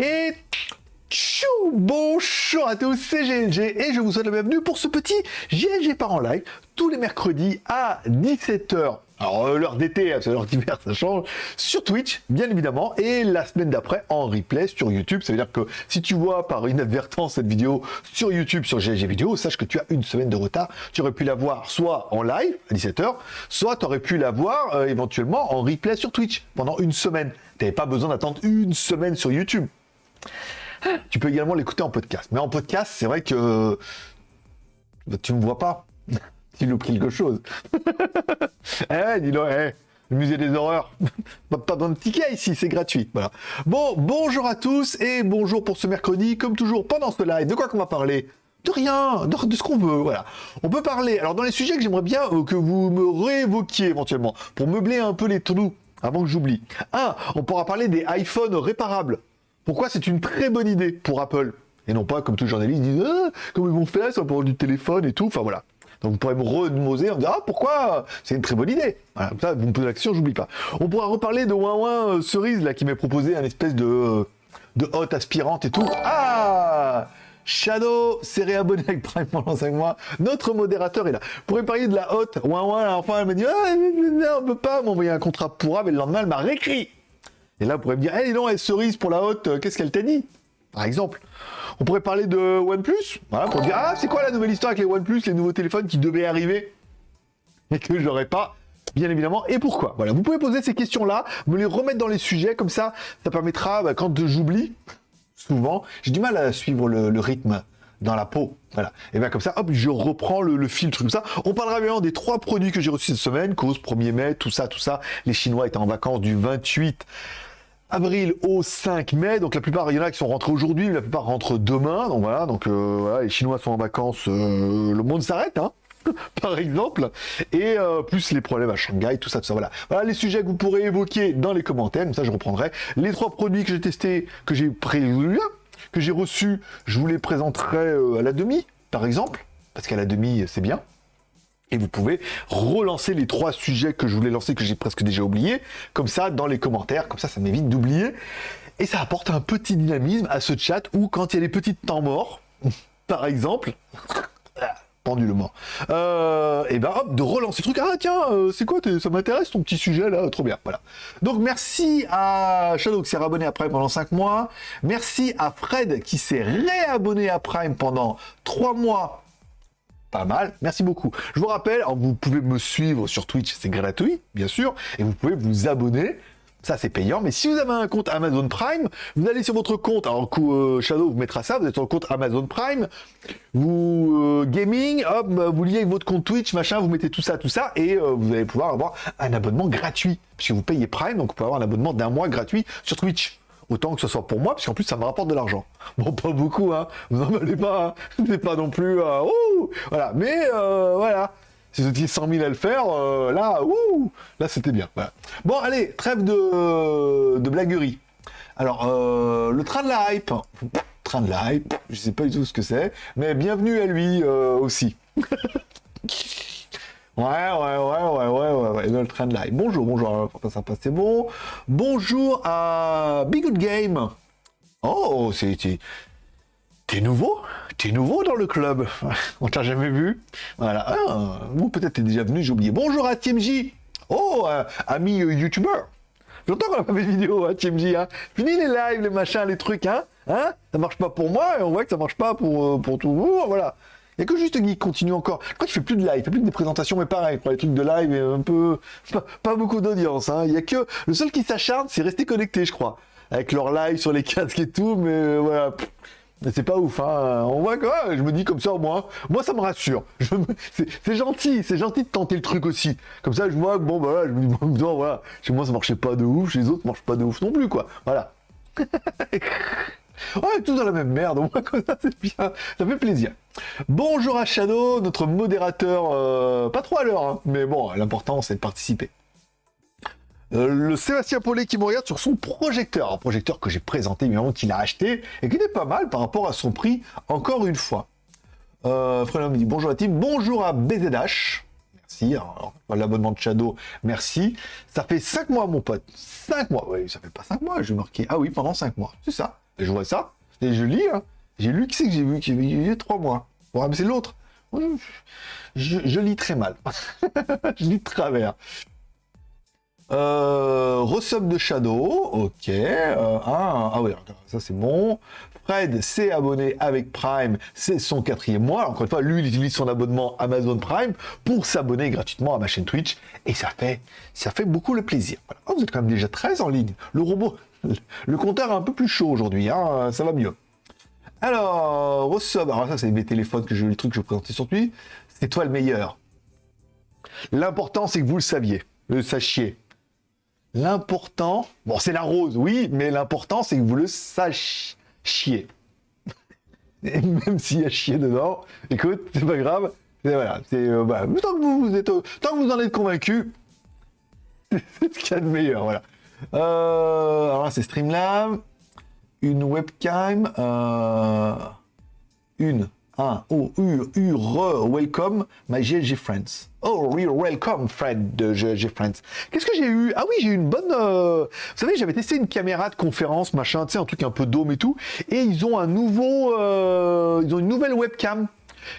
Et tchou Bonjour à tous, c'est GLG et je vous souhaite la bienvenue pour ce petit GLG par en live tous les mercredis à 17h. Alors euh, l'heure d'été, hein, c'est l'heure d'hiver, ça change. Sur Twitch, bien évidemment, et la semaine d'après en replay sur YouTube. Ça veut dire que si tu vois par inadvertance cette vidéo sur YouTube, sur GLG Vidéo, sache que tu as une semaine de retard. Tu aurais pu la voir soit en live à 17h, soit tu aurais pu la voir euh, éventuellement en replay sur Twitch pendant une semaine. Tu n'avais pas besoin d'attendre une semaine sur YouTube. Tu peux également l'écouter en podcast. Mais en podcast, c'est vrai que bah, tu me vois pas. tu loupes quelque chose. eh, dis-le, eh, le musée des horreurs. pas, besoin de ticket ici, c'est gratuit. Voilà. Bon, bonjour à tous et bonjour pour ce mercredi. Comme toujours, pendant ce live, de quoi qu'on va parler? De rien, de, de ce qu'on veut, voilà. On peut parler, alors dans les sujets que j'aimerais bien euh, que vous me réévoquiez éventuellement, pour meubler un peu les trous, avant que j'oublie. Un, on pourra parler des iPhones réparables. Pourquoi c'est une très bonne idée pour Apple Et non pas comme tous les journalistes disent ah, comment ils vont faire ça pour du téléphone et tout. Enfin voilà. Donc vous pourrez me remoser en me disant ah pourquoi c'est une très bonne idée. Comme ça vous me posez la question, j'oublie pas. On pourra reparler de Ouin euh, Cerise là qui m'a proposé un espèce de euh, de hotte aspirante et tout. Ah Shadow s'est réabonné avec Prime pendant 5 mois. Notre modérateur est là. Pour parler de la hotte. Ouin Ouin, enfin, elle m'a dit ah, on peut pas m'envoyer un contrat pour mais le lendemain, elle m'a réécrit. Et là, on pourrait me dire, hé, non, elle cerise pour la haute, euh, qu'est-ce qu'elle t'a dit? Par exemple. On pourrait parler de OnePlus, voilà, pour dire, ah, c'est quoi la nouvelle histoire avec les OnePlus, les nouveaux téléphones qui devaient arriver? Et que j'aurais pas, bien évidemment, et pourquoi? Voilà, vous pouvez poser ces questions-là, me les remettre dans les sujets, comme ça, ça permettra, bah, quand j'oublie, souvent, j'ai du mal à suivre le, rythme dans la peau. Voilà. Et bien comme ça, hop, je reprends le, filtre ça. On parlera bien des trois produits que j'ai reçus cette semaine, cause 1er mai, tout ça, tout ça. Les Chinois étaient en vacances du 28 avril au 5 mai. Donc la plupart, il y en a qui sont rentrés aujourd'hui, la plupart rentrent demain. Donc voilà, donc euh, les Chinois sont en vacances, euh, le monde s'arrête, hein par exemple, et euh, plus les problèmes à Shanghai, tout ça, tout ça, voilà. Voilà les sujets que vous pourrez évoquer dans les commentaires, comme ça je reprendrai. Les trois produits que j'ai testés, que j'ai prévu, que j'ai reçus, je vous les présenterai à la demi, par exemple, parce qu'à la demi, c'est bien. Et vous pouvez relancer les trois sujets que je voulais lancer, que j'ai presque déjà oublié, comme ça, dans les commentaires, comme ça, ça m'évite d'oublier. Et ça apporte un petit dynamisme à ce chat où, quand il y a des petits temps morts, par exemple, pendulement, euh, et ben hop, de relancer le truc. Ah tiens, euh, c'est quoi, ça m'intéresse ton petit sujet là, trop bien, voilà. Donc merci à Shadow qui s'est réabonné à Prime pendant 5 mois. Merci à Fred qui s'est réabonné à Prime pendant 3 mois pas mal. Merci beaucoup. Je vous rappelle, vous pouvez me suivre sur Twitch, c'est gratuit, bien sûr, et vous pouvez vous abonner. Ça, c'est payant. Mais si vous avez un compte Amazon Prime, vous allez sur votre compte. Alors, euh, Shadow vous mettra ça. Vous êtes sur le compte Amazon Prime. Vous, euh, gaming, hop, bah, vous liez votre compte Twitch, machin, vous mettez tout ça, tout ça. Et euh, vous allez pouvoir avoir un abonnement gratuit. Puisque vous payez Prime, donc vous pouvez avoir un abonnement d'un mois gratuit sur Twitch. Autant que ce soit pour moi, puisqu'en plus ça me rapporte de l'argent. Bon, pas beaucoup, hein. Vous n'en allez pas, hein. Pas non plus. Euh, ouh voilà. Mais euh, voilà. Si vous étiez 100 000 à le faire, euh, là, ouh Là, c'était bien. Bon, allez, trêve de, de blaguerie. Alors, le train de la hype. Train de la hype, je sais pas du tout ce que c'est, mais bienvenue à lui aussi. Ouais, ouais, ouais, ouais, ouais, ouais, ouais, train live. Bonjour, bonjour, ça passe, c'est bon. Bonjour à Big Good Game. Oh, c'est... T'es nouveau? T'es nouveau dans le club? On t'a jamais vu? Voilà. Ah, ou peut-être t'es déjà venu, j'ai oublié. Bonjour à TMJ Oh, euh, ami euh, youtubeur Longtemps qu'on a pas fait de vidéo, hein, TMJ, hein Fini les lives, les machins, les trucs, hein Hein? Ça marche pas pour moi, et on voit que ça marche pas pour, euh, pour tout le monde, voilà il a que juste Guy continue encore. Crois qu'il fait plus de live, il fait plus que des présentations, mais pareil, pour les trucs de live, un peu... Pas, beaucoup d'audience, hein. Il y a que... Le seul qui s'acharne, c'est rester connecté, je crois. Avec leur live sur les casques et tout, mais euh, voilà... C'est pas ouf, hein. On voit quoi je me dis comme ça, moi, moi ça me rassure. C'est gentil, c'est gentil de tenter le truc aussi. Comme ça, je vois bon, bah, voilà, je me dis, bon, voilà, chez moi ça marchait pas de ouf, chez les autres ça marche pas de ouf non plus, quoi. Voilà. Ouais, tout dans la même merde, au ça c'est bien, ça fait plaisir. Bonjour à Shadow, notre modérateur, euh, pas trop à l'heure, hein, mais bon, l'important c'est de participer. Euh, le Sébastien Paulet qui me regarde sur son projecteur, un projecteur que j'ai présenté, évidemment, qu'il a acheté, et qui était pas mal par rapport à son prix, encore une fois. Euh, me dit bonjour à team, bonjour à BZH, merci, l'abonnement de Shadow, merci. Ça fait 5 mois mon pote, 5 mois, oui, ça fait pas 5 mois, je marquer, ah oui, pendant 5 mois, c'est ça. Je vois ça, et je lis, hein. J'ai lu, qui c'est que j'ai vu Qui il y a trois mois. Bon, c'est l'autre. Je, lis très mal. je lis de travers. Euh, de Shadow, ok. Euh, ah, ah oui, ça c'est bon. Fred s'est abonné avec Prime, c'est son quatrième mois. Encore une fois, lui, il utilise son abonnement Amazon Prime pour s'abonner gratuitement à ma chaîne Twitch. Et ça fait, ça fait beaucoup le plaisir. Oh, vous êtes quand même déjà 13 en ligne. Le robot, le compteur est un peu plus chaud aujourd'hui, hein, ça va mieux. Alors, Resub, alors ça c'est mes téléphones que je, les trucs que je présentais sur lui. C'est toi le meilleur. L'important c'est que vous le saviez, le sachiez. L'important, bon, c'est la rose, oui, mais l'important, c'est que vous le sachiez. Et même s'il y a chier dedans, écoute, c'est pas grave. voilà, c'est euh, bah, tant que vous, êtes, tant que vous en êtes convaincu, c'est ce qu'il y a de meilleur, voilà. Euh, alors là, c'est Streamlab, une webcam, euh, une ah, oh, U, U, re, welcome, my GLG friends. Oh, real welcome, Fred de GLG friends. Qu'est-ce que j'ai eu? Ah oui, j'ai eu une bonne... Euh, vous savez, j'avais testé une caméra de conférence, machin, tu sais, un truc un peu dôme et tout. Et ils ont un nouveau... Ils ont une nouvelle webcam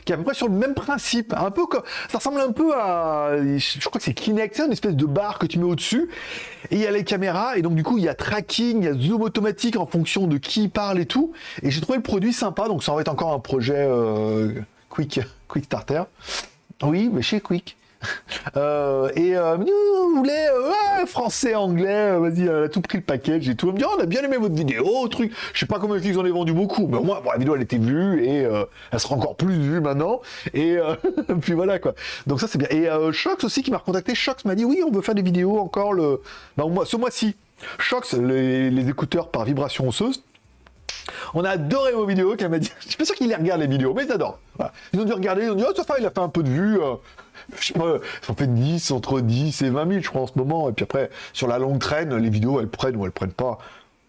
qui est à peu près sur le même principe, un peu comme, ça ressemble un peu à, je crois que c'est Kinect, c'est une espèce de barre que tu mets au-dessus, et il y a les caméras, et donc du coup il y a tracking, il y a zoom automatique en fonction de qui parle et tout, et j'ai trouvé le produit sympa, donc ça va être encore un projet euh, quick, quick starter. Oui, mais chez Quick. Euh, et euh, vous voulez euh, français, anglais, vas-y, elle a tout pris le package et tout. Elle me dit, oh, on a bien aimé votre vidéo, truc. Je sais pas combien ils en ont vendu beaucoup, mais au moins, la vidéo elle était vue et elle sera encore plus vue maintenant. Et puis voilà quoi. Donc ça c'est bien. Et Shox aussi qui m'a recontacté. Shox m'a dit, oui, on veut faire des vidéos encore le, bah, ce mois-ci. Shox, les, les écouteurs par vibration osseuse. On a adoré vos vidéos, qu'elle m'a dit. Je suis pas sûr qu'ils les regardent les vidéos, mais ils adorent. Ils ont dû regarder, ils ont dit, oh, ça il a fait un peu de vues je sais pas, ça fait 10, entre 10 et 20 000, je crois, en ce moment. Et puis après, sur la longue traîne, les vidéos, elles prennent ou elles prennent pas.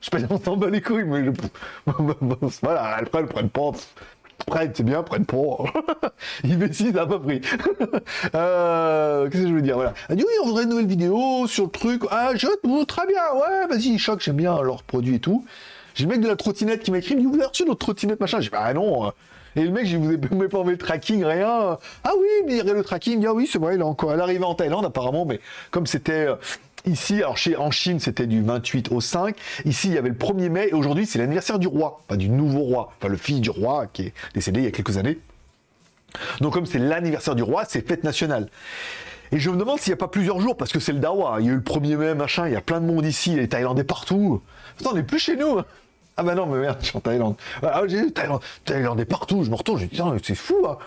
Je sais pas, on s'en bat les couilles, mais voilà, elles prennent, elles prennent pas. Prennent, c'est bien, prennent pas. Il ça n'a pas pris. euh, Qu'est-ce que je veux dire Voilà. Elle dit oui, on voudrait une nouvelle vidéo sur le truc. Ah, je très bien, ouais, vas-y, choc, j'aime bien leurs produits et tout. J'ai le mec de la trottinette qui m'a écrit, vous avez reçu notre trottinette, machin? J'ai dit, bah non, et le mec, je vous ai pas enlevé le tracking, rien. Ah oui, mais il y le tracking. Ah oui, c'est vrai, il est encore. Elle arrivée en Thaïlande apparemment, mais comme c'était euh, Ici, alors chez, en Chine, c'était du 28 au 5. Ici, il y avait le 1er mai. Et aujourd'hui, c'est l'anniversaire du roi. Pas du nouveau roi. Enfin, le fils du roi qui est décédé il y a quelques années. Donc, comme c'est l'anniversaire du roi, c'est fête nationale. Et je me demande s'il n'y a pas plusieurs jours, parce que c'est le Dawa. Il y a eu le 1er mai, machin. Il y a plein de monde ici. Les Thaïlandais partout. On n'est plus chez nous. Hein. Ah bah non, mais merde, je suis en Thaïlande. Ah, j'ai vu Thaïlande, Thaïlande est partout, je me retourne, je dis, c'est fou, hein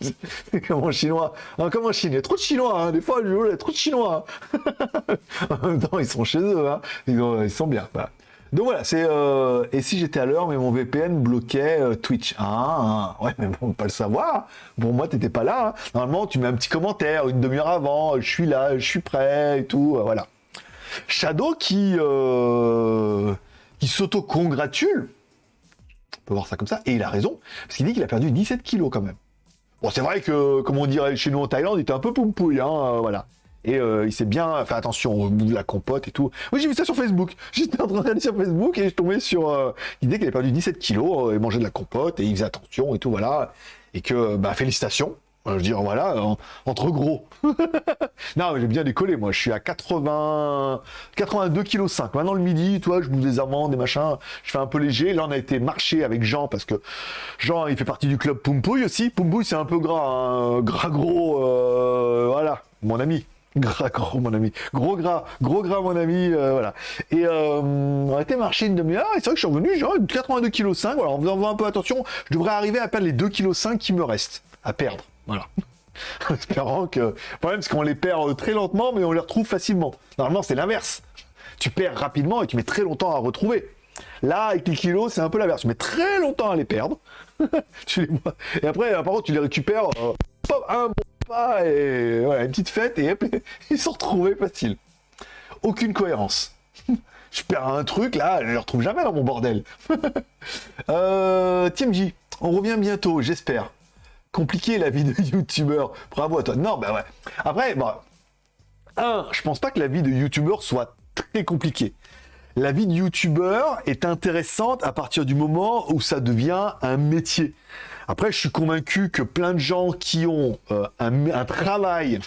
C'est comme en chinois. Ah, comme en Chine, il y a trop de chinois, hein. des fois, il y trop de chinois. Hein. en même temps, ils sont chez eux, hein. ils, sont bien. Donc voilà, c'est. Euh, et si j'étais à l'heure, mais mon VPN bloquait euh, Twitch. Ah, ouais, mais bon, pas le savoir. Pour moi, t'étais pas là. Normalement, tu mets un petit commentaire une demi-heure avant. Je suis là, je suis prêt et tout. Euh, voilà. Shadow qui qui s'auto-congratule. On peut voir ça comme ça. Et il a raison, parce qu'il dit qu'il a perdu 17 kilos quand même. Bon, c'est vrai que, comme on dirait chez nous en Thaïlande, il était un peu pompouille, hein, euh, voilà. Et euh, il s'est bien fait attention au bout de la compote et tout. Oui, j'ai vu ça sur Facebook. J'étais en train de regarder sur Facebook et je tombais sur euh, l'idée qu'il avait perdu 17 kilos et mangeait de la compote et il faisait attention et tout, voilà. Et que, bah, félicitations. Je veux dire, voilà, entre gros. non, j'ai bien décollé, moi. Je suis à 80, 82 kg 5. Maintenant, le midi, toi, je bouffe des amandes, des machins. Je fais un peu léger. Là, on a été marcher avec Jean parce que Jean, il fait partie du club Pumpouille aussi. Pumpouille, c'est un peu gras, hein. gras gros, euh, voilà, mon ami. Gras gros, mon ami. Gros gras, gros gras, mon ami, euh, voilà. Et euh, on a été marcher une demi-heure, et c'est vrai que je suis revenu, genre 82 kg 5, voilà, en faisant un peu attention, je devrais arriver à perdre les 2 kg 5 qui me restent à perdre. Voilà. en espérant que. Le problème, c'est qu'on les perd très lentement, mais on les retrouve facilement. Normalement, c'est l'inverse. Tu perds rapidement et tu mets très longtemps à retrouver. Là, avec les kilos, c'est un peu l'inverse. Tu mets très longtemps à les perdre. Et après, par contre, tu les récupères. Euh, un bon pas et voilà, une petite fête et ils sont retrouvés facile. Aucune cohérence. je perds un truc là, je ne le retrouve jamais dans mon bordel. euh, TMJ, on revient bientôt, j'espère compliqué la vie de youtubeur. Bravo à toi. Non, ben ouais. Après, bon, un, je pense pas que la vie de youtubeur soit très compliquée. la vie de youtubeur est intéressante à partir du moment où ça devient un métier. Après, je suis convaincu que plein de gens qui ont euh, un, travail,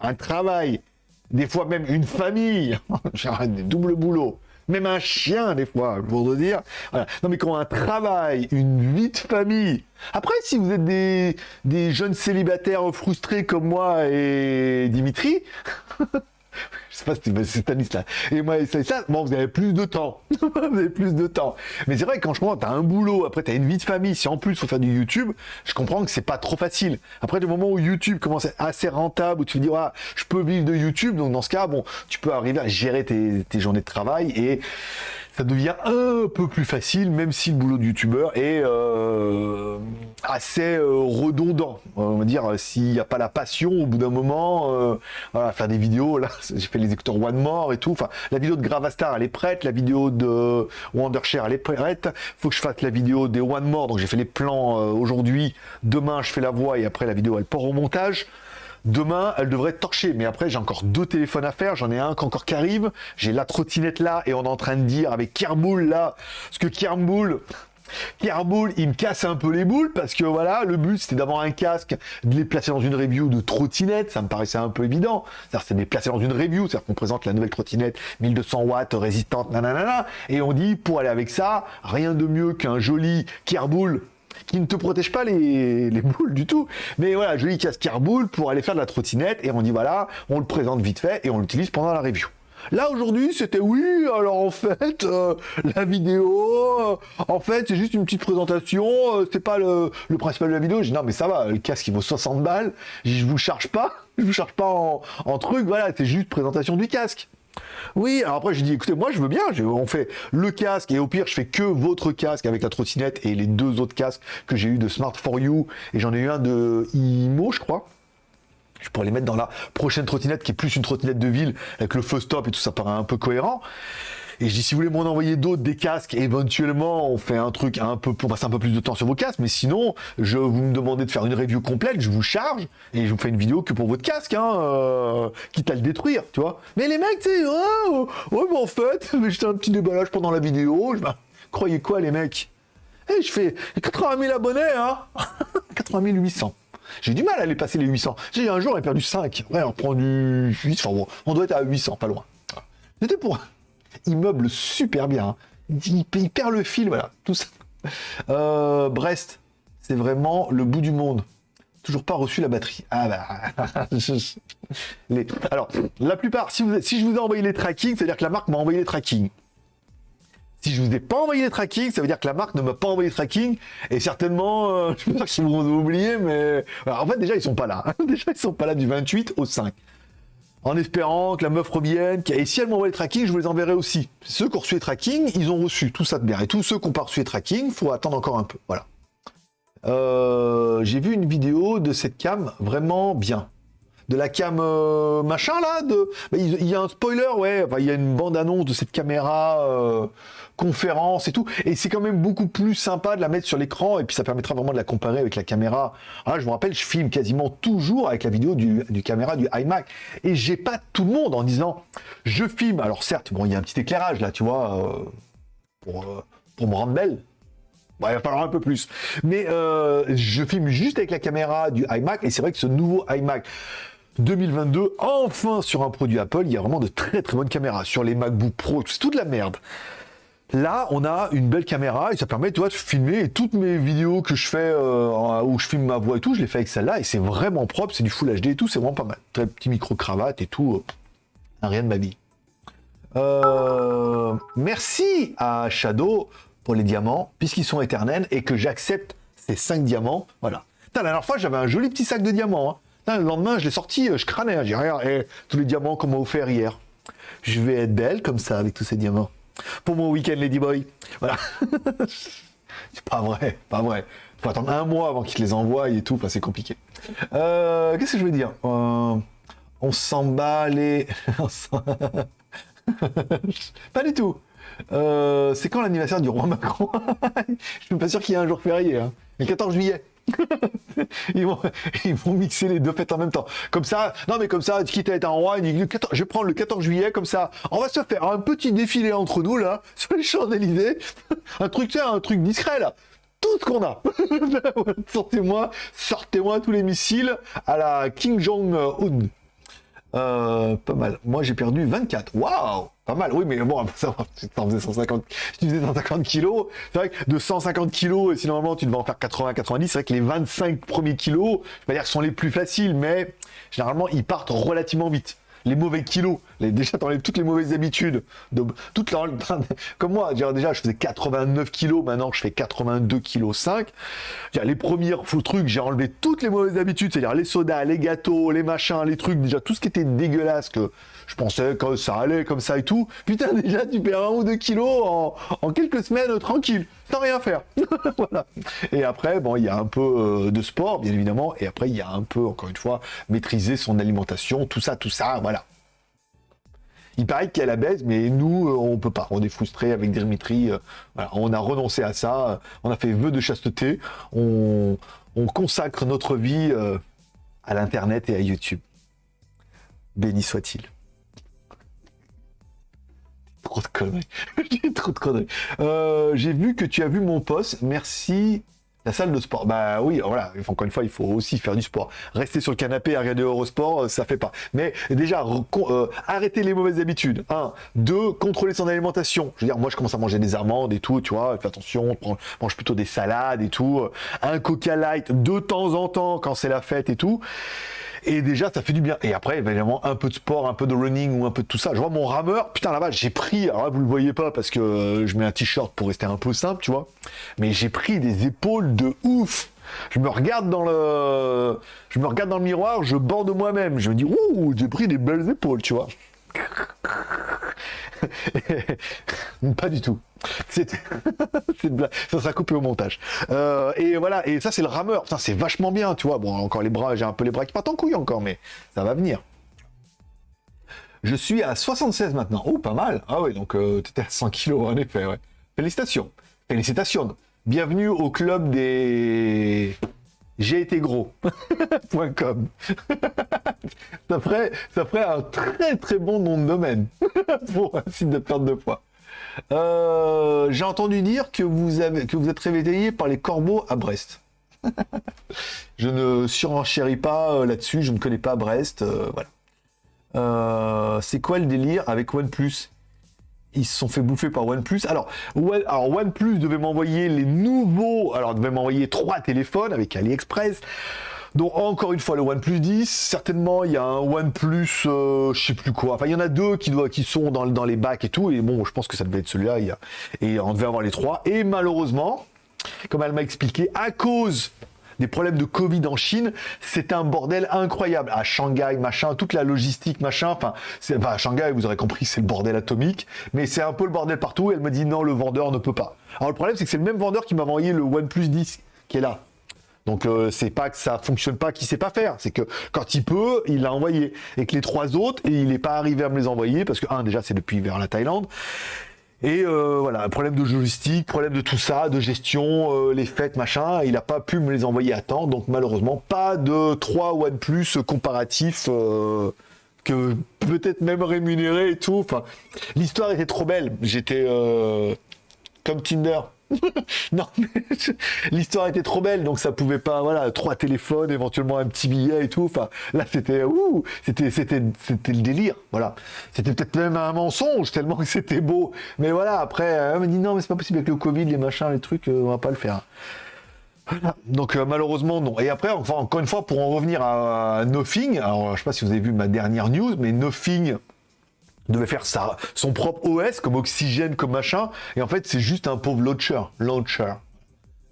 un travail, des fois même une famille, des doubles boulots, même un chien des fois, pour te dire. Non mais qui ont un travail, une vie de famille. Après, si vous êtes des, des jeunes célibataires frustrés comme moi et Dimitri, je sais pas si c'est Stanislas. Et moi, c'est ça, bon, vous avez plus de temps. vous avez plus de temps. Mais c'est vrai que quand je comprends, t'as un boulot, après t'as une vie de famille, si en plus faut faire du YouTube, je comprends que c'est pas trop facile. Après, le moment où YouTube commence à être assez rentable, où tu dis, ah, je peux vivre de YouTube, donc dans ce cas, bon, tu peux arriver à gérer tes, tes journées de travail et ça devient un peu plus facile, même si le boulot de youtubeur est euh, assez euh, redondant. On va dire, s'il n'y a pas la passion, au bout d'un moment, euh, voilà, faire des vidéos, là, j'ai fait les écouteurs One More et tout. Enfin, la vidéo de Gravastar, elle est prête, la vidéo de Wondershare, elle est prête. Faut que je fasse la vidéo des One More, donc j'ai fait les plans aujourd'hui. Demain, je fais la voix et après la vidéo, elle part au montage. Demain, elle devrait torchée. Mais après, j'ai encore deux téléphones à faire. J'en ai un encore qui arrive. J'ai la trottinette là. Et on est en train de dire avec Kermoul là. Parce que Kermoul, Kermoul, il me casse un peu les boules parce que voilà, le but c'était d'avoir un casque, de les placer dans une review de trottinette, ça me paraissait un peu évident. C'est-à-dire c'est les dans une review, c'est-à-dire qu'on présente la nouvelle trottinette 1200 watts résistante, nanana, et on dit pour aller avec ça, rien de mieux qu'un joli Kermoul qui ne te protège pas les, boules du tout. Mais voilà, joli casque boule pour aller faire de la trottinette et on dit voilà, on le présente vite fait et on l'utilise pendant la review. Là aujourd'hui c'était oui, alors en fait euh, la vidéo, euh, en fait c'est juste une petite présentation, euh, c'est pas le, principal de la vidéo. Je dis non mais ça va, le casque il vaut 60 balles, je vous charge pas, je vous charge pas en, en truc, voilà, c'est juste présentation du casque. Oui, alors après, j'ai dit, écoutez, moi, je veux bien, on fait le casque, et au pire, je fais que votre casque avec la trottinette et les deux autres casques que j'ai eu de Smart for You, et j'en ai eu un de IMO, je crois. Je pourrais les mettre dans la prochaine trottinette, qui est plus une trottinette de ville, avec le feu stop et tout ça paraît un peu cohérent. Et je dis, si vous voulez m'en envoyer d'autres, des casques, éventuellement, on fait un truc un peu pour passer un peu plus de temps sur vos casques. Mais sinon, je vous me demandez de faire une review complète, je vous charge et je vous fais une vidéo que pour votre casque, hein, euh, quitte à le détruire, tu vois. Mais les mecs, tu sais, oh, ouais, mais en fait, j'étais un petit déballage pendant la vidéo. Je, bah, croyez quoi, les mecs? Eh, je fais 80 000 abonnés, hein 80 800. J'ai du mal à aller passer les 800. J'ai un jour, j'ai perdu 5. Ouais, on prend du 8, enfin bon, on doit être à 800, pas loin. C'était pour immeuble super bien. Hein. Il, perd le fil, voilà, tout ça. Euh, Brest, c'est vraiment le bout du monde. Toujours pas reçu la batterie. Ah bah. Alors, la plupart, si, si je vous ai envoyé les tracking, c'est-à-dire que la marque m'a envoyé les tracking. Si je vous ai pas envoyé les tracking, ça veut dire que la marque ne m'a pas envoyé les tracking. Et certainement, euh, je pense qu'ils vont oublier, mais. en fait, déjà, ils sont pas là. déjà, ils sont pas là du 28 au 5 en espérant que la meuf revienne. Et si elle m'envoie les tracking, je vous les enverrai aussi. Ceux qui ont reçu les tracking, ils ont reçu tout ça de bien. Et tous ceux qui n'ont pas reçu les tracking, faut attendre encore un peu. Voilà. Euh, j'ai vu une vidéo de cette cam vraiment bien. De la cam euh, machin là, de... Bah, il y a un spoiler, ouais, il y a une bande-annonce de cette caméra euh, conférence et tout. Et c'est quand même beaucoup plus sympa de la mettre sur l'écran et puis ça permettra vraiment de la comparer avec la caméra. Ah, je me rappelle, je filme quasiment toujours avec la vidéo du, caméra du iMac et j'ai pas tout le monde en disant je filme. Alors certes, bon, il y a un petit éclairage là, tu vois, euh, pour, me rendre belle. Bon, il va falloir un peu plus. Mais je filme juste avec la caméra du iMac et c'est vrai que ce nouveau iMac 2022, enfin sur un produit Apple, il y a vraiment de très très bonnes caméras. Sur les MacBook Pro, c'est toute la merde. Là, on a une belle caméra et ça permet, de filmer et toutes mes vidéos que je fais euh, où je filme ma voix et tout, je les fais avec celle-là et c'est vraiment propre, c'est du Full HD et tout, c'est vraiment pas mal. Très petit micro cravate et tout, euh, rien de ma vie. Euh, merci à Shadow pour les diamants, puisqu'ils sont éternels et que j'accepte ces 5 diamants. Voilà. la dernière fois, j'avais un joli petit sac de diamants. Hein. Le lendemain, je l'ai sorti, je crânais. Hein. J'ai rien, et tous les diamants qu'on m'a offert hier. Je vais être belle comme ça avec tous ces diamants pour mon week-end Ladyboy. Voilà. c'est pas vrai, pas vrai. Faut attendre un mois avant qu'ils les envoient et tout, c'est compliqué. Euh, qu'est-ce que je veux dire? Euh, On s'en bat les... pas du tout. Euh, c'est quand l'anniversaire du roi Macron? Je suis pas sûr qu'il y ait un jour férié. Hein. Le 14 juillet. ils, vont, mixer les deux fêtes en même temps. Comme ça, non mais comme ça, quitte à être en roi, je vais prendre le 14 juillet, comme ça, on va se faire un petit défilé entre nous, là, sur les Champs-Élysées. un truc, tu un truc discret, là tout ce qu'on a. Sortez-moi, sortez-moi tous les missiles à la King Jong-un. Euh, pas mal. Moi, j'ai perdu 24. Waouh Pas mal. Oui, mais bon, ça tu faisais 150, tu faisais 150 kilos. C'est vrai que de 150 kilos, si normalement tu devais en faire 80, 90, c'est vrai que les 25 premiers kilos, je vais dire sont les plus faciles, mais généralement, ils partent relativement vite les mauvais kilos. Les, déjà, t'enlèves toutes les mauvaises habitudes. De, toutes comme moi, déjà, je faisais 89 kilos, maintenant je fais 82 kilos 5. Les premiers trucs, j'ai enlevé toutes les mauvaises habitudes, c'est-à-dire les sodas, les gâteaux, les machins, les trucs, déjà tout ce qui était dégueulasse que je pensais que ça allait comme ça et tout. Putain, déjà, tu perds un ou deux kilos en, quelques semaines tranquille, sans rien faire. voilà. Et après, bon, il y a un peu euh, de sport, bien évidemment, et après, il y a un peu, encore une fois, maîtriser son alimentation, tout ça, tout ça, voilà. Il paraît qu'il y a la baisse, mais nous, euh, on peut pas. On est frustré avec Dimitri. Euh, on a renoncé à ça. On a fait vœu de chasteté. On, consacre notre vie à l'Internet et à YouTube. Béni soit-il trop de conneries. J'ai trop de conneries. Euh, j'ai vu que tu as vu mon poste. Merci. La salle de sport. Bah oui, voilà. Encore une fois, il faut aussi faire du sport. Rester sur le canapé à regarder Eurosport, euh, ça fait pas. Mais déjà, euh, arrêter les mauvaises habitudes. Un. Deux, contrôler son alimentation. Je veux dire, moi, je commence à manger des amandes et tout, tu vois. Fais attention, mange plutôt des salades et tout. Un coca light de temps en temps quand c'est la fête et tout. Et déjà, ça fait du bien. Et après, évidemment, un peu de sport, un peu de running ou un peu de tout ça. Je vois mon rameur, putain là-bas, j'ai pris, alors là, vous le voyez pas parce que euh, je mets un t-shirt pour rester un peu simple, tu vois. Mais j'ai pris des épaules de ouf. Je me regarde dans le, je me regarde dans le miroir, je borde moi-même. Je me dis, ouh, j'ai pris des belles épaules, tu vois. pas du tout. Ça sera coupé au montage. Euh, et voilà, et ça c'est le rameur. Ça c'est vachement bien, tu vois. Bon, encore les bras, j'ai un peu les bras qui partent en couille encore, mais ça va venir. Je suis à 76 maintenant. Oh, pas mal. Ah oui, donc euh, tu étais à 100 kilos en effet. Félicitations. Félicitations. Bienvenue au club des j'ai été gros.com. ça, ferait, ça ferait un très très bon nom de domaine pour un site de perte de poids. Euh, j'ai entendu dire que vous, êtes réveillé par les corbeaux à Brest. je ne surenchéris pas euh, là-dessus, je ne connais pas Brest. Euh, voilà. c'est quoi le délire avec OnePlus? Ils se sont fait bouffer par OnePlus. Alors, alors OnePlus devait m'envoyer les nouveaux, alors devait m'envoyer trois téléphones avec AliExpress. Donc encore une fois le OnePlus 10, certainement il y a un OnePlus, euh, je sais plus quoi. Enfin il y en a deux qui, sont dans, les bacs et tout. Et bon, je pense que ça devait être celui-là. Et on devait avoir les trois. Et malheureusement, comme elle m'a expliqué, à cause des problèmes de Covid en Chine, c'est un bordel incroyable. À Shanghai, machin, toute la logistique, machin. Enfin, c'est à Shanghai, vous aurez compris, c'est le bordel atomique, mais c'est un peu le bordel partout. Elle me dit non, le vendeur ne peut pas. Alors le problème, c'est que c'est le même vendeur qui m'a envoyé le OnePlus 10 qui est là. Donc euh, c'est pas que ça fonctionne pas, qu'il sait pas faire, c'est que quand il peut, il l'a envoyé, et que les trois autres, il n'est pas arrivé à me les envoyer parce que un déjà c'est depuis vers la Thaïlande, et euh, voilà, problème de logistique, problème de tout ça, de gestion, euh, les fêtes, machin, il n'a pas pu me les envoyer à temps, donc malheureusement, pas de 3 OnePlus comparatifs euh, que peut-être même rémunéré et tout. L'histoire était trop belle. J'étais comme Tinder. non, mais l'histoire était trop belle, donc ça pouvait pas, voilà, trois téléphones, éventuellement un petit billet et tout. Enfin, là, c'était, ouh, c'était, c'était, c'était le délire, voilà. C'était peut-être même un mensonge, tellement que c'était beau. Mais voilà, après, elle m'a dit non, mais c'est pas possible avec le Covid, les machins, les trucs, euh, on va pas le faire. Voilà. Donc euh, malheureusement non. Et après, enfin encore une fois, pour en revenir à, à Nothing, alors je sais pas si vous avez vu ma dernière news, mais Nothing devait faire ça, son propre OS comme Oxygène, comme machin, et en fait c'est juste un pauvre launcher, launcher.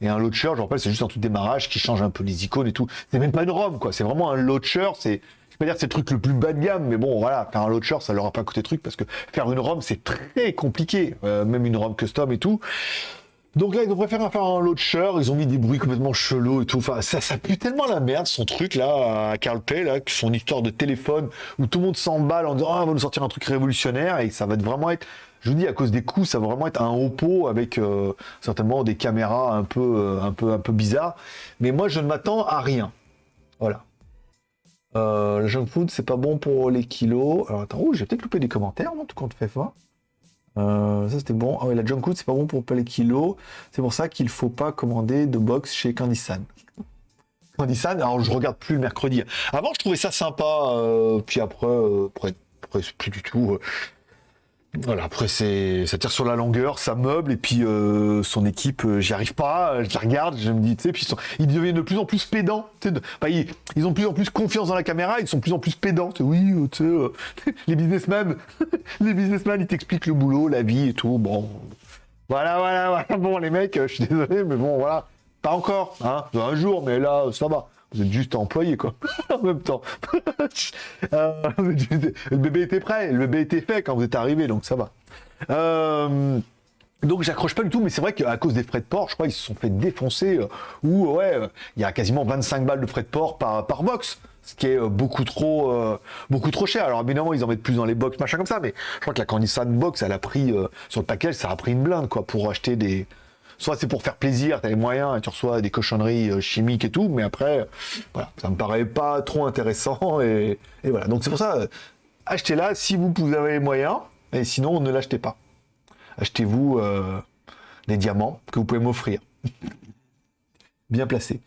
Et un launcher, je rappelle, c'est juste un tout démarrage qui change un peu les icônes et tout. C'est même pas une ROM, quoi. C'est vraiment un launcher. C'est, je peux dire, c'est le truc le plus bas de gamme, mais bon, voilà, faire un launcher, ça leur a pas coûté truc parce que faire une ROM, c'est très compliqué. Euh, même une ROM custom et tout. Donc là, ils ont préféré faire un launcher, ils ont mis des bruits complètement chelous et tout. Enfin, ça, pue tellement la merde, son truc là, à Carl Pay, là, son histoire de téléphone, où tout le monde s'emballe en disant, ah, on va nous sortir un truc révolutionnaire, et ça va vraiment être Je vous dis, à cause des coûts, ça va vraiment être un pot avec euh, certainement des caméras un peu, euh, un, peu, un peu bizarres. Mais moi, je ne m'attends à rien. Voilà. Euh, le junk food, c'est pas bon pour les kilos. Alors attends, oh, j'ai peut-être loupé des commentaires, non, tout compte fait fort. Ça c'était bon. Ah oui, la junk food, c'est pas bon pour les kilos. C'est pour ça qu'il faut pas commander de box chez Candysan. Candysan, alors je regarde plus le mercredi. Avant, je trouvais ça sympa, puis après, après, après c'est plus du tout. Voilà, après c'est ça tire sur la longueur, ça meuble et puis euh, son équipe, euh, j'y arrive pas, je la regarde, je me dis, tu sais, puis ils, deviennent de plus en plus pédants, tu sais, bah, ils, ont plus en plus confiance dans la caméra, ils sont plus en plus pédants, oui, euh, tu sais, les businessmen, les businessmen, ils t'expliquent le boulot, la vie et tout, bon, voilà, voilà, voilà, bon les mecs, je suis désolé, mais bon, voilà, pas encore, hein, un jour, mais là, ça va. Vous êtes juste employé, quoi. en même temps. Euh, le bébé était prêt, le bébé était fait quand vous êtes arrivé, donc ça va. Euh, donc j'accroche pas du tout, mais c'est vrai qu'à cause des frais de port, je crois qu'ils se sont fait défoncer, euh, ou ouais, il y a quasiment 25 balles de frais de port par, par box, ce qui est beaucoup trop, beaucoup trop cher. Alors évidemment, ils en mettent plus dans les box, machin comme ça, mais je crois que la Candysan Box, elle a pris, sur le package, ça a pris une blinde, quoi, pour acheter des, soit c'est pour faire plaisir, tu as les moyens et tu reçois des cochonneries euh, chimiques et tout, mais après, voilà, ça me paraît pas trop intéressant et, voilà. Donc c'est pour ça, euh, achetez-la si vous, avez les moyens, et sinon ne l'achetez pas. Achetez-vous euh, des diamants que vous pouvez m'offrir. Bien placé.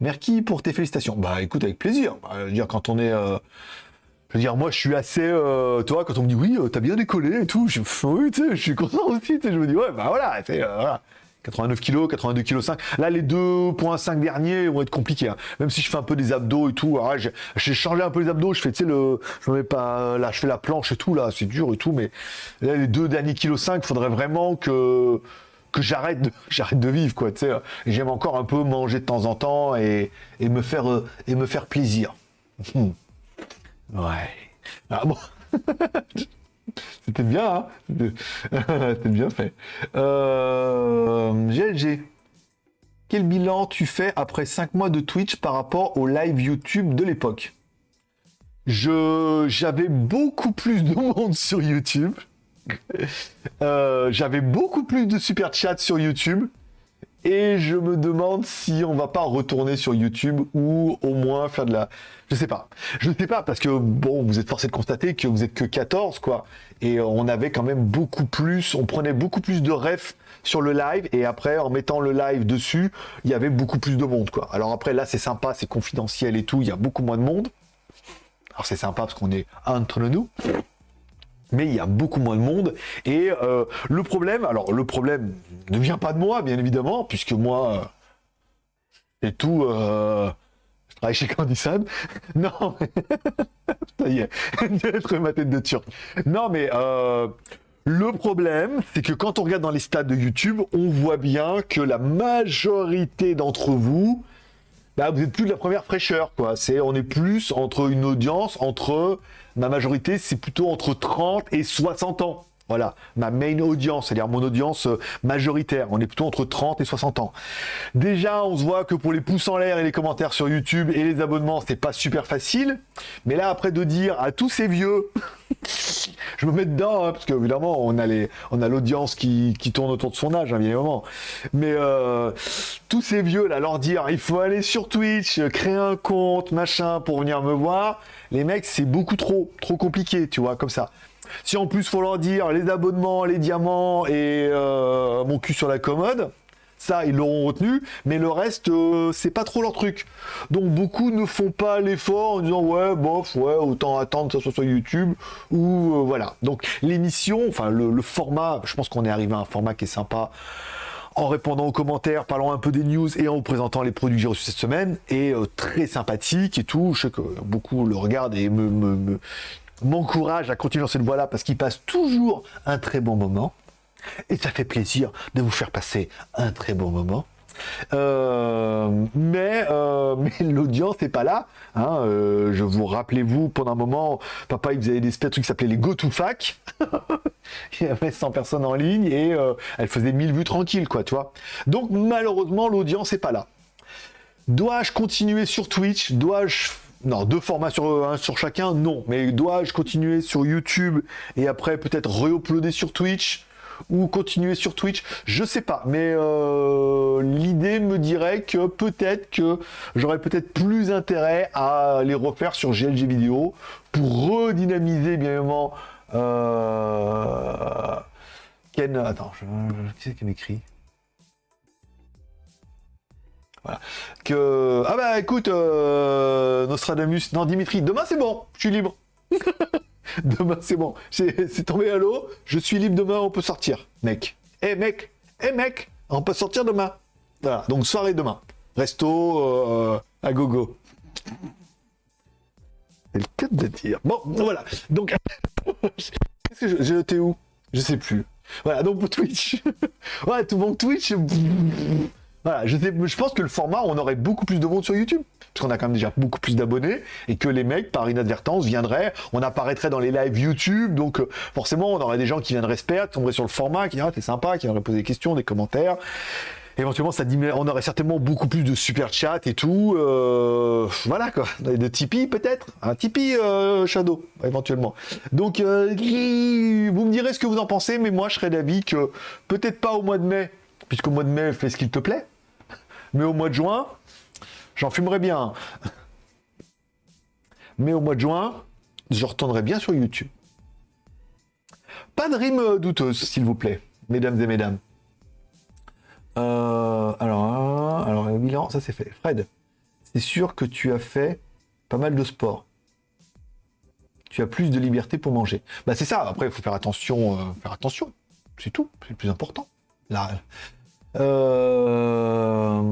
Merci pour tes félicitations. Bah écoute, avec plaisir. Bah, je veux dire, quand on est. je veux dire, moi je suis assez. toi, quand on me dit oui, t'as bien décollé et tout, je, oui, je suis content aussi. je me dis, ouais, bah voilà, voilà. 89 kg, 82 kg 5. Là, les 2.5 derniers vont être compliqués. Hein. Même si je fais un peu des abdos et tout. J'ai changé un peu les abdos. Je fais, tu sais, le, je mets pas, là, je fais la planche et tout. Là, c'est dur et tout. Mais là, les deux derniers kg 5, faudrait vraiment que j'arrête de, vivre, quoi. Tu sais, j'aime encore un peu manger de temps en temps et, et me faire et me faire plaisir. Ouais. Ah bon? C'était bien, hein C'était bien fait. Euh, GLG. Quel bilan tu fais après 5 mois de Twitch par rapport au live YouTube de l'époque? Je J'avais beaucoup plus de monde sur YouTube. Euh, j'avais beaucoup plus de super chat sur YouTube. Et je me demande si on va pas retourner sur YouTube ou au moins faire de la... Je sais pas. Je sais pas parce que, bon, vous êtes forcé de constater que vous êtes que 14, quoi. Et on avait quand même beaucoup plus, on prenait beaucoup plus de refs sur le live et après en mettant le live dessus, il y avait beaucoup plus de monde, quoi. Alors après, là, c'est sympa, c'est confidentiel et tout, il y a beaucoup moins de monde. Alors c'est sympa parce qu'on est entre nous mais il y a beaucoup moins de monde. Et euh, le problème, alors le problème ne vient pas de moi, bien évidemment, puisque moi, euh, c'est tout. Euh, je travaille chez Candysan. Non, ça y est, ma tête de turc. Non, mais le problème, c'est que quand on regarde dans les stats de YouTube, on voit bien que la majorité d'entre vous, bah, vous êtes plus de la première fraîcheur, quoi. C'est, on est plus entre une audience entre ma majorité, c'est plutôt entre 30 et 60 ans. Voilà, ma main audience, c'est-à-dire mon audience euh, majoritaire. On est plutôt entre 30 et 60 ans. Déjà, on se voit que pour les pouces en l'air et les commentaires sur YouTube et les abonnements, c'est pas super facile. Mais là, après de dire à tous ces vieux, je me mets dedans, hein, parce qu'évidemment, on a on a l'audience qui, tourne autour de son âge, hein, évidemment. Mais euh, tous ces vieux là, leur dire, il faut aller sur Twitch, créer un compte, machin, pour venir me voir. Les mecs, c'est beaucoup trop, trop compliqué, tu vois, comme ça. Si en plus faut leur dire les abonnements, les diamants et euh, mon cul sur la commode, ça ils l'auront retenu, mais le reste euh, c'est pas trop leur truc. Donc beaucoup ne font pas l'effort en disant ouais bof ouais autant attendre que ça soit sur YouTube ou euh, voilà. Donc l'émission, enfin le, format, je pense qu'on est arrivé à un format qui est sympa en répondant aux commentaires, parlant un peu des news et en vous présentant les produits que j'ai reçus cette semaine, et très sympathique et tout. Je sais que beaucoup le regardent et me, m'encourage à continuer dans cette voie-là parce qu'il passe toujours un très bon moment. Et ça fait plaisir de vous faire passer un très bon moment. Euh, mais euh, mais l'audience n'est pas là. Hein, euh, je vous rappelez-vous, pendant un moment, papa il faisait des trucs qui s'appelaient les Go to Fac. il y avait 100 personnes en ligne et elle faisait 1000 vues tranquilles, quoi, tu vois. Donc malheureusement, l'audience n'est pas là. Dois-je continuer sur Twitch? Dois-je Non, deux formats sur, sur chacun, non. Mais dois-je continuer sur YouTube et après peut-être re-uploader sur Twitch ou continuer sur Twitch? Je sais pas. Mais euh, l'idée me dirait que peut-être que j'aurais peut-être plus intérêt à les refaire sur GLG vidéo pour redynamiser bien évidemment. Euh, Ken, attends, je, c'est qui m'écrit? Voilà. Que... Ah bah écoute, euh, Nostradamus, non Dimitri, demain c'est bon, je suis libre. demain c'est bon, c'est tombé à l'eau, je suis libre demain, on peut sortir, mec. Eh mec, eh mec, on peut sortir demain. Voilà, donc soirée demain. Resto euh, à gogo. C'est le cas de dire. Bon, voilà. Donc, qu'est-ce que je, je où? Je sais plus. Voilà, donc pour Twitch. ouais, tout mon Twitch. Voilà, je, pense que le format, on aurait beaucoup plus de monde sur YouTube. Parce qu'on a quand même déjà beaucoup plus d'abonnés. Et que les mecs, par inadvertance, viendraient. On apparaîtrait dans les lives YouTube. Donc, euh, forcément, on aurait des gens qui viendraient se perdre, tomberaient sur le format, qui diraient, ah, t'es sympa, qui viendraient poser des questions, des commentaires. Éventuellement, ça on aurait certainement beaucoup plus de super chat et tout. Euh, voilà quoi. De Tipeee peut-être? Un Tipeee euh, Shadow, éventuellement. Donc, vous me direz ce que vous en pensez, mais moi je serais d'avis que peut-être pas au mois de mai, puisqu'au mois de mai, fais ce qu'il te plaît. Mais au mois de juin, j'en fumerai bien. Mais au mois de juin, je retournerai bien sur YouTube. Pas de rime douteuse, s'il vous plaît, mesdames et mesdames. Euh, alors, alors, bilan, ça c'est fait. Fred, c'est sûr que tu as fait pas mal de sport. Tu as plus de liberté pour manger. Bah c'est ça, après il faut faire attention, euh, faire attention. C'est tout, c'est le plus important. Là, euh,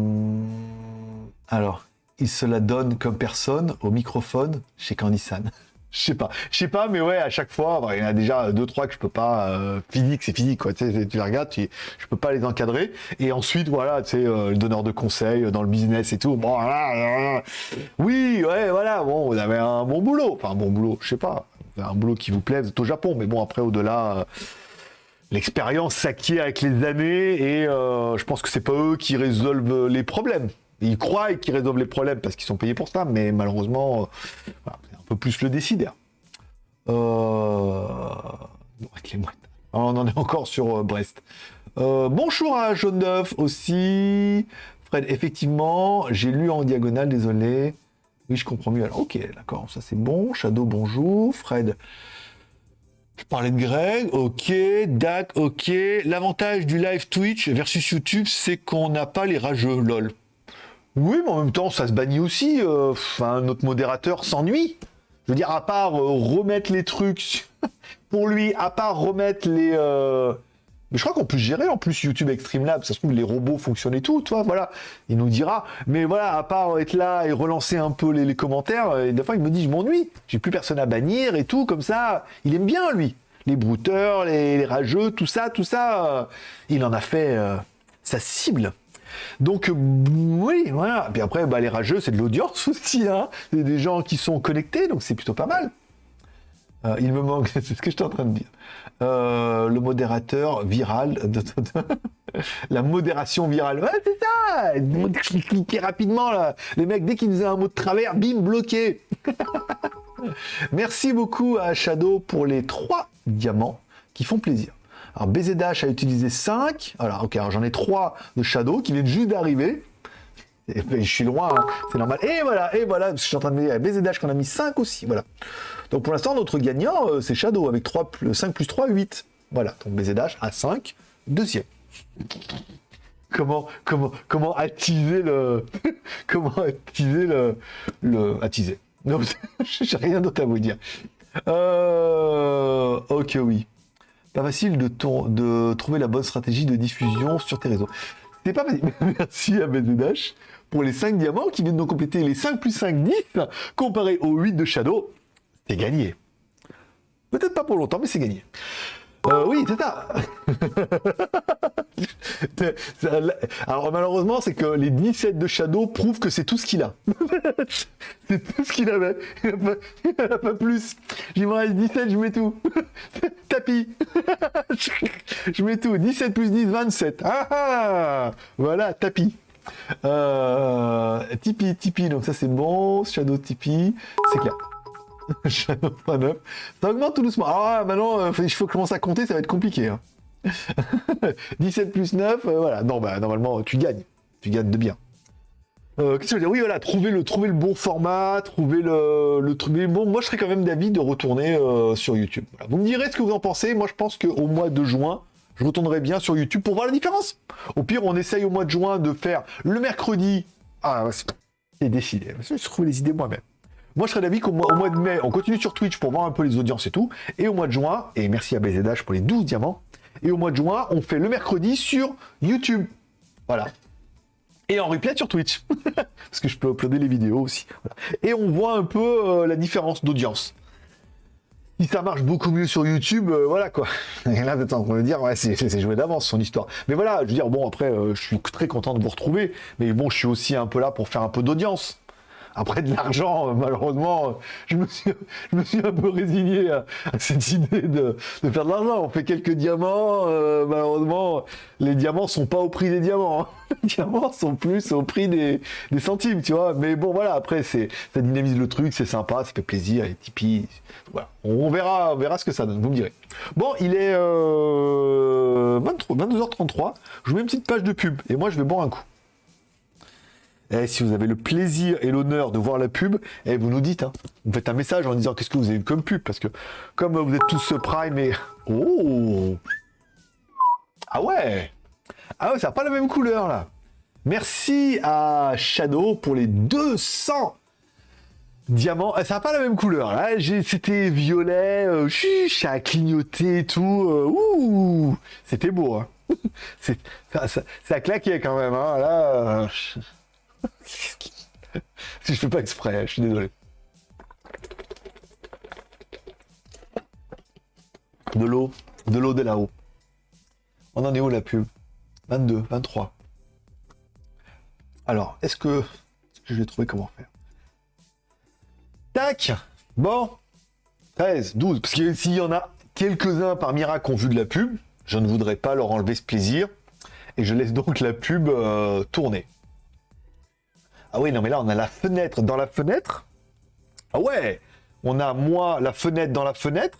alors, il se la donne comme personne au microphone chez Candysan. Je sais pas, je sais pas, mais ouais, à chaque fois, il y en a déjà deux trois que je peux pas. Euh, physique, c'est physique, quoi. Tu, les regardes, tu, je peux pas les encadrer. Et ensuite, voilà, tu sais, euh, le donneur de conseils dans le business et tout. Bon, oui, ouais, voilà. Bon, vous avez un bon boulot, enfin un bon boulot, je sais pas, un boulot qui vous plaise, au Japon, mais bon, après au-delà l'expérience s'acquiert avec les années et euh, je pense que c'est pas eux qui résolvent les problèmes. Ils croient qu'ils résolvent les problèmes parce qu'ils sont payés pour ça, mais malheureusement, euh, un peu plus le décider. Euh, on en est encore sur Brest. bonjour à Jaune d'œuf aussi. Fred, effectivement, j'ai lu en diagonale, désolé. Oui, je comprends mieux. Alors, ok, d'accord, ça c'est bon. Shadow, bonjour. Fred, parlais de Greg, ok, Dak, ok. L'avantage du live Twitch versus YouTube, c'est qu'on n'a pas les rageux, lol. Oui, mais en même temps, ça se bannit aussi. Euh, enfin, notre modérateur s'ennuie. Je veux dire, à part euh, remettre les trucs pour lui, à part remettre les. Euh, mais je crois qu'on peut gérer en plus YouTube avec Streamlabs. Ça se trouve, les robots fonctionnent et tout, toi, voilà. Il nous dira. Mais voilà, à part être là et relancer un peu les, commentaires, et des fois, il me dit, je m'ennuie. J'ai plus personne à bannir et tout, comme ça. Il aime bien, lui. Les brouteurs, les, rageux, tout ça, tout ça. il en a fait sa cible. Donc oui, voilà. Puis après, bah, les rageux, c'est de l'audience aussi. Hein. Des gens qui sont connectés, donc c'est plutôt pas mal. Euh, il me manque, c'est ce que j'étais en train de dire. Euh, le modérateur viral, de, la modération virale. C'est ça Cliquez rapidement, là. Les mecs, dès qu'ils disaient un mot de travers, bim, bloqué Merci beaucoup à Shadow pour les trois diamants qui font plaisir. Alors BZH a utilisé 5. Alors, ok, j'en ai 3 de Shadow qui viennent juste d'arriver. Je suis loin, hein. c'est normal. Et voilà, et voilà, je suis en train de me dire, BZH qu'on a mis 5 aussi, voilà. Donc pour l'instant, notre gagnant, euh, c'est Shadow, avec 3 5 plus 3, 8. Voilà, donc BZH à 5, deuxième. Comment, comment, comment attiser le... comment attiser le... attiser. Non, j'ai rien d'autre à vous dire. Euh, ok, oui. Pas facile de, de trouver la bonne stratégie de diffusion sur tes réseaux. C'est pas facile. Merci à BZH pour les 5 diamants qui viennent de compléter les 5 plus 5, 10, comparé aux 8 de Shadow. C'est gagné. Peut-être pas pour longtemps, mais c'est gagné. Euh, oui, c'est ça. Alors malheureusement, c'est que les 17 de Shadow prouvent que c'est tout ce qu'il a. c'est tout ce qu'il avait. Il n'y en a pas plus. J'y reste 17, je mets tout. Tapis. je mets tout. 17 plus 10, 27. Ah ah Voilà, tapis. Euh, Tipeee, Tipeee, donc ça c'est bon. Shadow Tipeee, c'est clair. Shadow 9. Ça augmente tout doucement. Ah, maintenant, euh, il faut commencer à compter, ça va être compliqué. Hein. 17 plus 9, euh, voilà. Non, bah, normalement, tu gagnes. Tu gagnes de bien. Qu'est-ce que je veux dire? Oui, voilà, trouver le, trouver le bon format, trouver le, le truc. Bon, moi, je serais quand même d'avis de retourner sur YouTube. Vous me direz ce que vous en pensez. Moi, je pense qu'au mois de juin, je retournerai bien sur YouTube pour voir la différence. Au pire, on essaye au mois de juin de faire le mercredi. Ah, c'est décidé. Je trouve les idées moi-même. Moi, je serais d'avis qu'au mois, de mai, on continue sur Twitch pour voir un peu les audiences et tout. Et au mois de juin, et merci à BZH pour les 12 diamants. Et au mois de juin, on fait le mercredi sur YouTube. Voilà. Et en replay sur Twitch. Parce que je peux uploader les vidéos aussi. Et on voit un peu euh, la différence d'audience. Si ça marche beaucoup mieux sur YouTube, euh, voilà quoi. Et là, on me dire, ouais, c'est c'est joué d'avance son histoire. Mais voilà, je veux dire, bon, après, euh, je suis très content de vous retrouver. Mais bon, je suis aussi un peu là pour faire un peu d'audience. Après de l'argent, euh, malheureusement, euh, je me, suis, un peu résigné à, cette idée de, faire de l'argent. On fait quelques diamants, euh, malheureusement, les diamants sont pas au prix des diamants. hein. Les diamants sont plus au prix des, centimes, tu vois. Mais bon, voilà, après, ça dynamise le truc, c'est sympa, ça fait plaisir, les Tipeee. Voilà. On verra, on verra ce que ça donne, vous me direz. Bon, il est euh, 23, 22h33. Je vous mets une petite page de pub et moi, je vais boire un coup. Eh, si vous avez le plaisir et l'honneur de voir la pub, eh, vous nous dites. Hein. Vous faites un message en disant qu'est-ce que vous avez vu comme pub? Parce que comme vous êtes tous Prime et... Oh Ah ouais Ah ouais, ça n'a pas la même couleur là. Merci à Shadow pour les 200 diamants. Ah, Ça n'a pas la même couleur. Là, c'était violet, euh, ça a clignoté et tout. euh, ouh C'était beau. Hein. Ça, ça, claquait quand même. Hein. Là, euh, je fais pas exprès, je suis désolé. De l'eau, de l'eau de là-haut. On en est où la pub? 22, 23. Alors, est-ce que, je vais trouver comment faire? Tac Bon 13, 12. Parce que s'il y en a quelques-uns par miracle qui ont vu de la pub, je ne voudrais pas leur enlever ce plaisir. Et je laisse donc la pub euh, tourner. Ah oui, non, mais là, on a la fenêtre dans la fenêtre. Ah ouais On a moi, la fenêtre dans la fenêtre.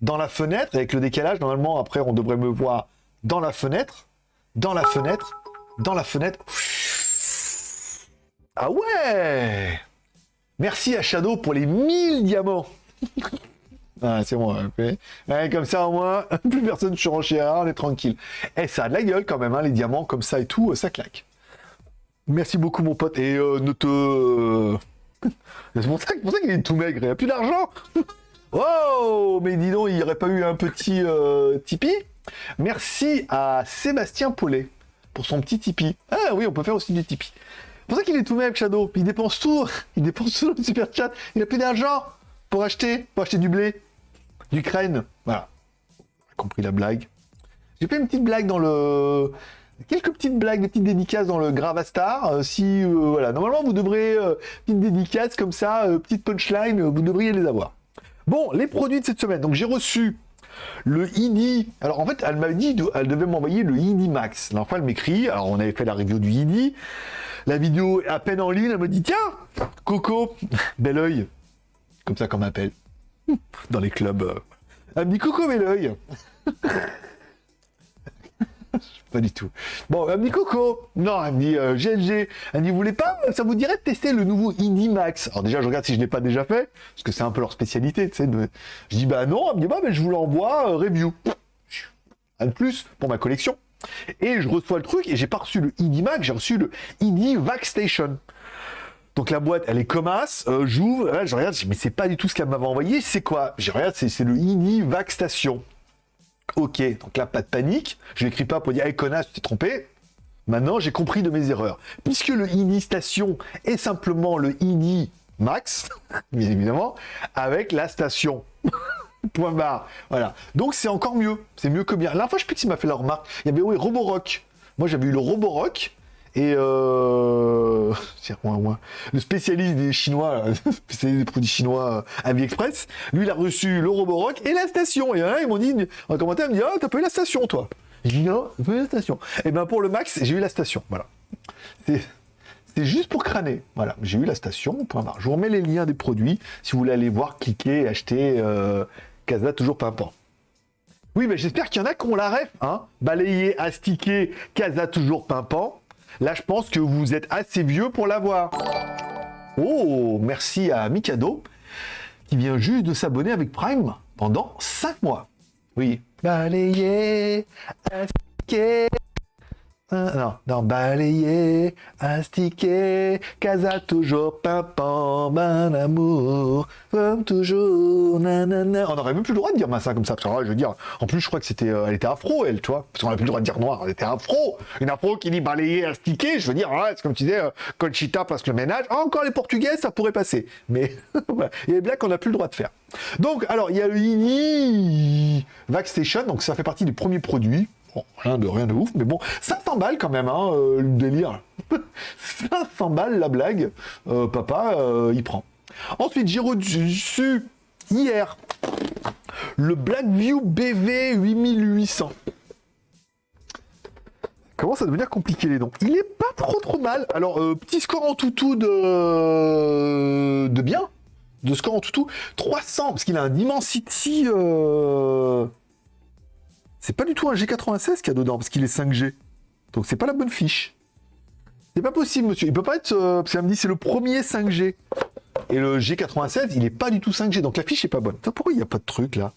Dans la fenêtre, avec le décalage, normalement, après, on devrait me voir dans la fenêtre. Dans la fenêtre. Dans la fenêtre. Ah ouais Merci à Shadow pour les 1000 diamants. Ah, c'est bon, ok. Ouais, comme ça au moins, plus personne ne surenchérera, on est tranquille. Et ça a de la gueule quand même, hein, les diamants comme ça et tout, euh, ça claque. Merci beaucoup mon pote. Et euh, ne te... c'est pour ça, qu'il est tout maigre, il a plus d'argent. oh Mais dis donc, il n'y aurait pas eu un petit euh, Tipeee? Merci à Sébastien Paulet pour son petit Tipeee. Ah oui, on peut faire aussi du Tipeee. C'est pour ça qu'il est tout maigre, Shadow. Il dépense tout. Il dépense tout le super chat. Il a plus d'argent pour acheter, pour acheter du blé, d'Ukraine. Voilà. J'ai compris la blague. J'ai fait une petite blague dans le. Quelques petites blagues, des petites dédicaces dans le Gravastar. Euh, si, euh, voilà. Normalement, vous devrez. Euh, petites dédicaces comme ça, petites punchlines, vous devriez les avoir. Bon, les produits de cette semaine. Donc, j'ai reçu le ID. Alors, en fait, elle m'a dit, elle devait m'envoyer le ID Max. La fois, elle m'écrit. Alors, on avait fait la review du ID. La vidéo est à peine en ligne. Elle me dit Tiens, Coco, bel oeil. Comme ça qu'on m'appelle. Dans les clubs. Elle me dit Coco, bel oeil. Pas du tout. Bon, elle me dit Coco. Non, elle me dit GLG. Elle me dit Vous voulez pas Ça vous dirait tester le nouveau ID Max Alors, déjà, je regarde si je l'ai pas déjà fait. Parce que c'est un peu leur spécialité. Tu de- Je dis Bah non. Elle me dit Bah, mais je vous l'envoie euh, review. Un de plus pour ma collection. Et je reçois le truc et j'ai pas reçu le ID Max, j'ai reçu le ID Vac Station. Donc la boîte, elle est comme as, euh, j'ouvre, je regarde, je dis, mais c'est pas du tout ce qu'elle m'avait envoyé, c'est quoi? Je regarde, c'est c'est le ID Vac Station. Ok, donc là, pas de panique, je n'écris pas pour dire, hey connasse, tu t'es trompé. Maintenant, j'ai compris de mes erreurs. Puisque le ID Station est simplement le ID Max, bien évidemment, avec la station. Point barre. Voilà. Donc c'est encore mieux. C'est mieux que bien. La fois, je sais plus m'a fait la remarque. Il y avait oui, Roborock. Moi, j'avais eu le Roborock. Et euh... le spécialiste des Chinois, spécialiste des produits chinois euh, AliExpress, lui, il a reçu le Roborock et la station. Et là, ils m'ont dit, en commentaire, ils me dit, ah, t'as pas eu la station, toi? J'ai dit, non, j'ai pas eu la station. Et ben pour le Max, j'ai eu la station. Voilà. C'est c'est juste pour crâner. Voilà, j'ai eu la station. Point barre. Je vous remets les liens des produits. Si vous voulez aller voir, cliquer, acheter euh, Casa toujours pimpant. Oui, mais j'espère qu'il y en a qui ont la ref. Hein Balayer, astiquer, Casa toujours pimpant. Là, je pense que vous êtes assez vieux pour l'avoir. Oh, merci à Mikado qui vient juste de s'abonner avec Prime pendant 5 mois. Oui. Balayer, non, non, balayer, astiquer, casa toujours pimpant, ben amour, comme toujours, nanana. On aurait même plus le droit de dire ça comme ça, parce que, je veux dire, en plus, je crois que c'était, euh, elle était afro, elle, tu vois, parce qu'on n'a plus le droit de dire noir, elle était afro. Une afro qui dit balayer, astiquer, je veux dire, c'est comme tu disais, euh, Conchita que le ménage. encore les portugais, ça pourrait passer. Mais, il y a des qu'on n'a plus le droit de faire. Donc, alors, il y a le Vaxstation, donc ça fait partie des premiers produits Rien de, rien de ouf, mais bon, 500 balles quand même, hein, euh, le délire. 500 balles la blague, euh, papa, euh, il prend. Ensuite, j'ai reçu hier le Blackview BV 8800. Comment ça devenir compliqué les noms? Il est pas trop trop mal. Alors, petit score en toutou de, de bien. De score en toutou. 300, parce qu'il a un Dimensity... C'est pas du tout un G96 qu'il y a dedans, parce qu'il est 5G. Donc c'est pas la bonne fiche. C'est pas possible, monsieur. Il peut pas être... Euh, parce qu'elle me dit c'est le premier 5G. Et le G96, il est pas du tout 5G. Donc la fiche est pas bonne. pourquoi il n'y a pas de truc, là?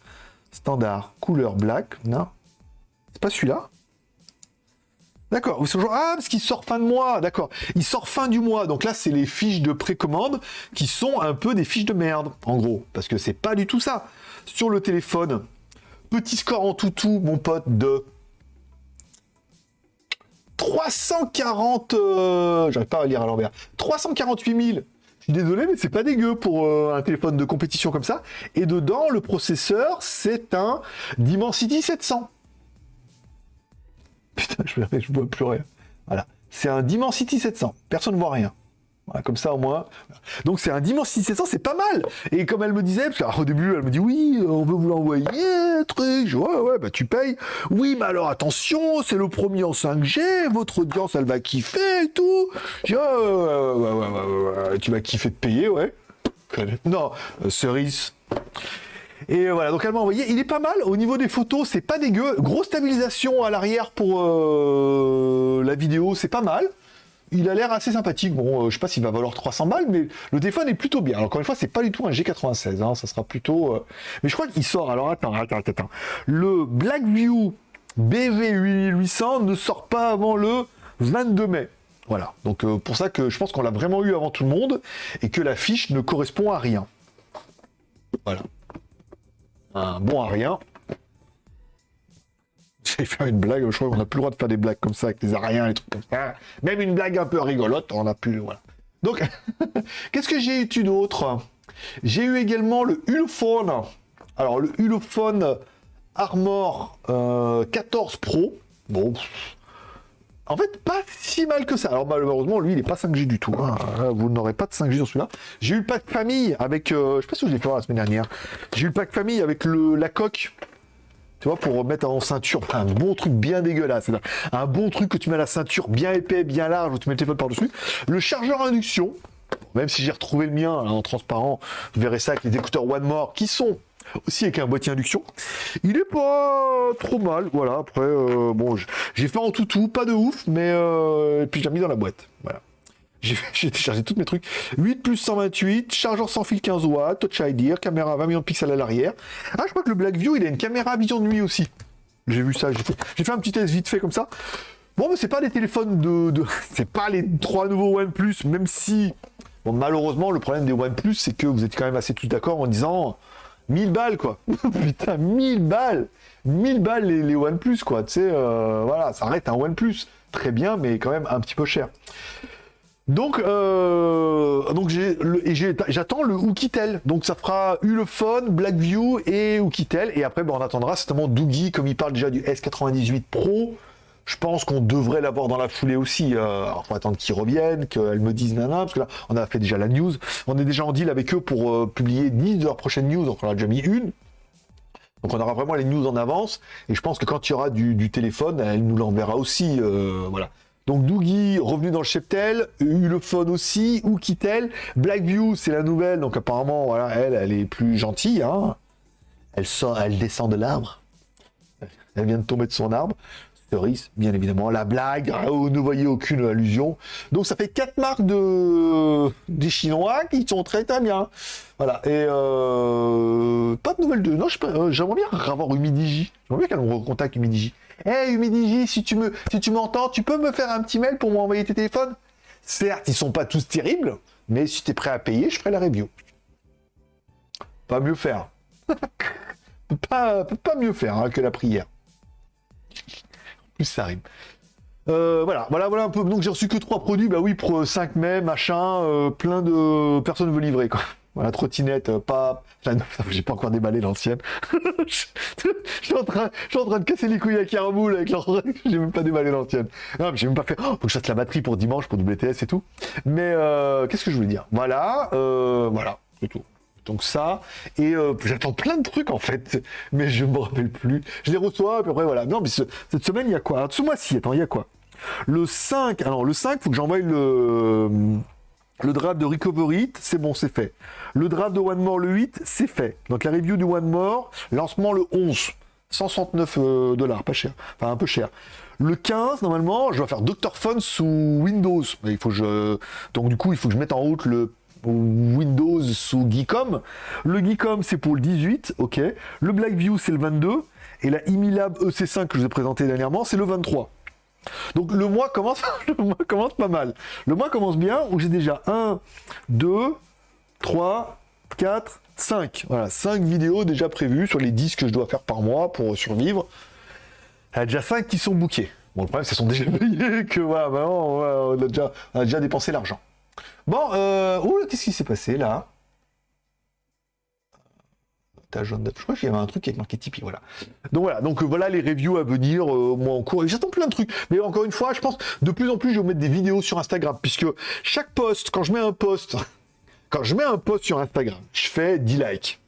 Standard, couleur black. Non. C'est pas celui-là? D'accord. Ah, parce qu'il sort fin de mois. D'accord. Il sort fin du mois. Donc là, c'est les fiches de précommande qui sont un peu des fiches de merde, en gros. Parce que c'est pas du tout ça. Sur le téléphone, Petit score en toutou, mon pote, de 340... Euh, j'arrive pas à lire à l'envers. 348 000. Je suis désolé, mais c'est pas dégueu pour euh, un téléphone de compétition comme ça. Et dedans, le processeur, c'est un Dimensity 700. Putain, je, je vois plus rien. Voilà. C'est un Dimensity 700. Personne ne voit rien comme ça au moins. Donc c'est un dimanche 700, c'est pas mal. Et comme elle me disait, parce qu'au début elle me dit oui, on veut vous l'envoyer, truc. Je, ouais, ouais, bah tu payes. Oui, mais alors attention, c'est le premier en 5G, votre audience elle va kiffer et tout. Je, ouais, ouais, ouais, ouais, tu vas kiffer de payer, ouais. Non, euh, cerise. Et voilà, donc elle m'a envoyé. Il est pas mal. Au niveau des photos, c'est pas dégueu. Grosse stabilisation à l'arrière pour euh, la vidéo, c'est pas mal il a l'air assez sympathique. Bon, euh, je sais pas s'il va valoir 300 balles, mais le téléphone est plutôt bien. Alors, encore une fois, c'est pas du tout un G96, hein, ça sera plutôt... Euh, mais je crois qu'il sort, alors attends, attends, attends. Le Blackview BV8800 ne sort pas avant le 22 mai. Voilà, donc euh, pour ça que je pense qu'on l'a vraiment eu avant tout le monde, et que la fiche ne correspond à rien. Voilà. Un bon à rien. J'allais faire une blague, je crois qu'on n'a plus le droit de faire des blagues comme ça avec les ariens, les trucs comme ça. Même une blague un peu rigolote, on n'a plus. Donc, qu'est-ce que j'ai eu d'autre J'ai eu également le Ulefone. Alors, le Ulefone Armor 14 euh, Pro. Bon. En fait, pas si mal que ça. Alors malheureusement, lui, il n'est pas 5G du tout. Hein. Vous n'aurez pas de 5G dans celui-là. J'ai eu le pack famille avec... Euh, je sais pas si je l'ai fait la semaine dernière. J'ai eu le pack famille avec le, la coque tu vois, pour remettre en ceinture, un bon truc bien dégueulasse, un bon truc que tu mets à la ceinture bien épais, bien large, où tu mets le téléphone par-dessus. Le chargeur induction, même si j'ai retrouvé le mien en transparent, vous verrez ça avec les écouteurs One More, qui sont aussi avec un boîtier induction. Il est pas trop mal, voilà, après, euh, bon, j'ai fait en tout tout, pas de ouf, mais euh, puis j'ai mis dans la boîte, voilà. J'ai téléchargé tous mes trucs. 8 plus 128, chargeur sans fil 15 watts, Touch ID, caméra 20 millions de pixels à l'arrière. Ah, je crois que le Blackview, il a une caméra vision de nuit aussi. J'ai vu ça, j'ai fait, un petit test vite fait comme ça. Bon, mais c'est pas des téléphones de... c'est pas les trois nouveaux OnePlus, même si... Bon, malheureusement, le problème des OnePlus, c'est que vous êtes quand même assez tous d'accord en disant... 1000 balles, quoi. Putain, 1000 balles 1000 balles les, OnePlus, quoi. Tu sais, euh, voilà, ça arrête un OnePlus. Très bien, mais quand même un petit peu cher. Donc, euh, donc j'attends le Oukitel. Donc ça fera Ulefone, Blackview et Oukitel. Et après, ben, on attendra certainement Doogie, comme il parle déjà du S98 Pro. Je pense qu'on devrait l'avoir dans la foulée aussi. Euh, alors, faut attendre qu'ils reviennent, qu'elles me disent nana, parce que là, on a fait déjà la news. On est déjà en deal avec eux pour euh, publier 10 de leurs prochaines news. Donc, on a déjà mis une. Donc, on aura vraiment les news en avance. Et je pense que quand il y aura du, téléphone, elle nous l'enverra aussi. Euh, voilà Donc Doogie revenu dans le cheptel, Ulefone aussi, Oukitel, Blackview c'est la nouvelle, donc apparemment voilà, elle, elle est plus gentille, hein. Elle elle descend de l'arbre. Elle vient de tomber de son arbre. Cerise, bien évidemment, la blague, hein, vous ne voyez aucune allusion. Donc ça fait quatre marques de des Chinois qui sont très très bien. Voilà, et euh... pas de nouvelles de... Non, euh, j'aimerais bien avoir Humidigi. J'aimerais bien qu'elle recontacte Humidigi. Hey Humidigi, si tu me, si tu m'entends, tu peux me faire un petit mail pour m'envoyer tes téléphones Certes, ils sont pas tous terribles, mais si tu es prêt à payer, je ferai la review. Pas mieux faire. pas, pas mieux faire hein, que la prière. Plus ça rime. Euh, voilà, voilà, voilà un peu. Donc j'ai reçu que trois produits. Bah oui, pour 5 mai, machin, euh, plein de personnes veulent livrer quoi. Voilà, trottinette, euh, pas. J'ai pas encore déballé l'ancienne. je, suis en train, de casser les couilles à Caraboule avec l'ancienne. J'ai même pas déballé l'ancienne. Non, j'ai même pas fait. Oh, faut que je fasse la batterie pour dimanche, pour WTS et tout. Mais qu'est-ce que je voulais dire? Voilà, voilà, c'est tout. Donc ça, et euh, j'attends plein de trucs en fait, mais je me rappelle plus. Je les reçois, puis après voilà. Non, mais cette semaine, il y a quoi? Ce mois-ci, attends, il y a quoi? Le 5, alors le 5, faut que j'envoie le, le draft de Recovery, c'est bon, c'est fait. Le draft de One More, le 8, c'est fait. Donc la review du One More, lancement le 11. 169 euh, dollars, pas cher. Enfin, un peu cher. Le 15, normalement, je vais faire Dr. Phone sous Windows. Il faut je... Donc du coup, il faut que je mette en route le Windows sous Geekom. Le Geekom, c'est pour le 18, ok. Le Blackview, c'est le 22. Et la Imilab EC5 que je vous ai présenté dernièrement, c'est le 23. Donc le mois commence, le mois commence pas mal. Le mois commence bien, où j'ai déjà 1, 2, 3, 4, 5. Voilà, 5 vidéos déjà prévues sur les 10 que je dois faire par mois pour survivre. Il y a déjà 5 qui sont bookés. Bon, le problème, c'est sont déjà payés, que voilà, déjà, on a déjà dépensé l'argent. Bon, euh... qu'est-ce qui s'est passé là? Je crois qu'il y avait un truc qui est marqué Tipeee, voilà. Donc voilà, donc euh, voilà les reviews à venir, euh, moi en cours. Et j'attends plein de trucs. Mais encore une fois, je pense de plus en plus, je vais mettre des vidéos sur Instagram, puisque chaque post, quand je mets un post, quand je mets un post sur Instagram, je fais 10 likes.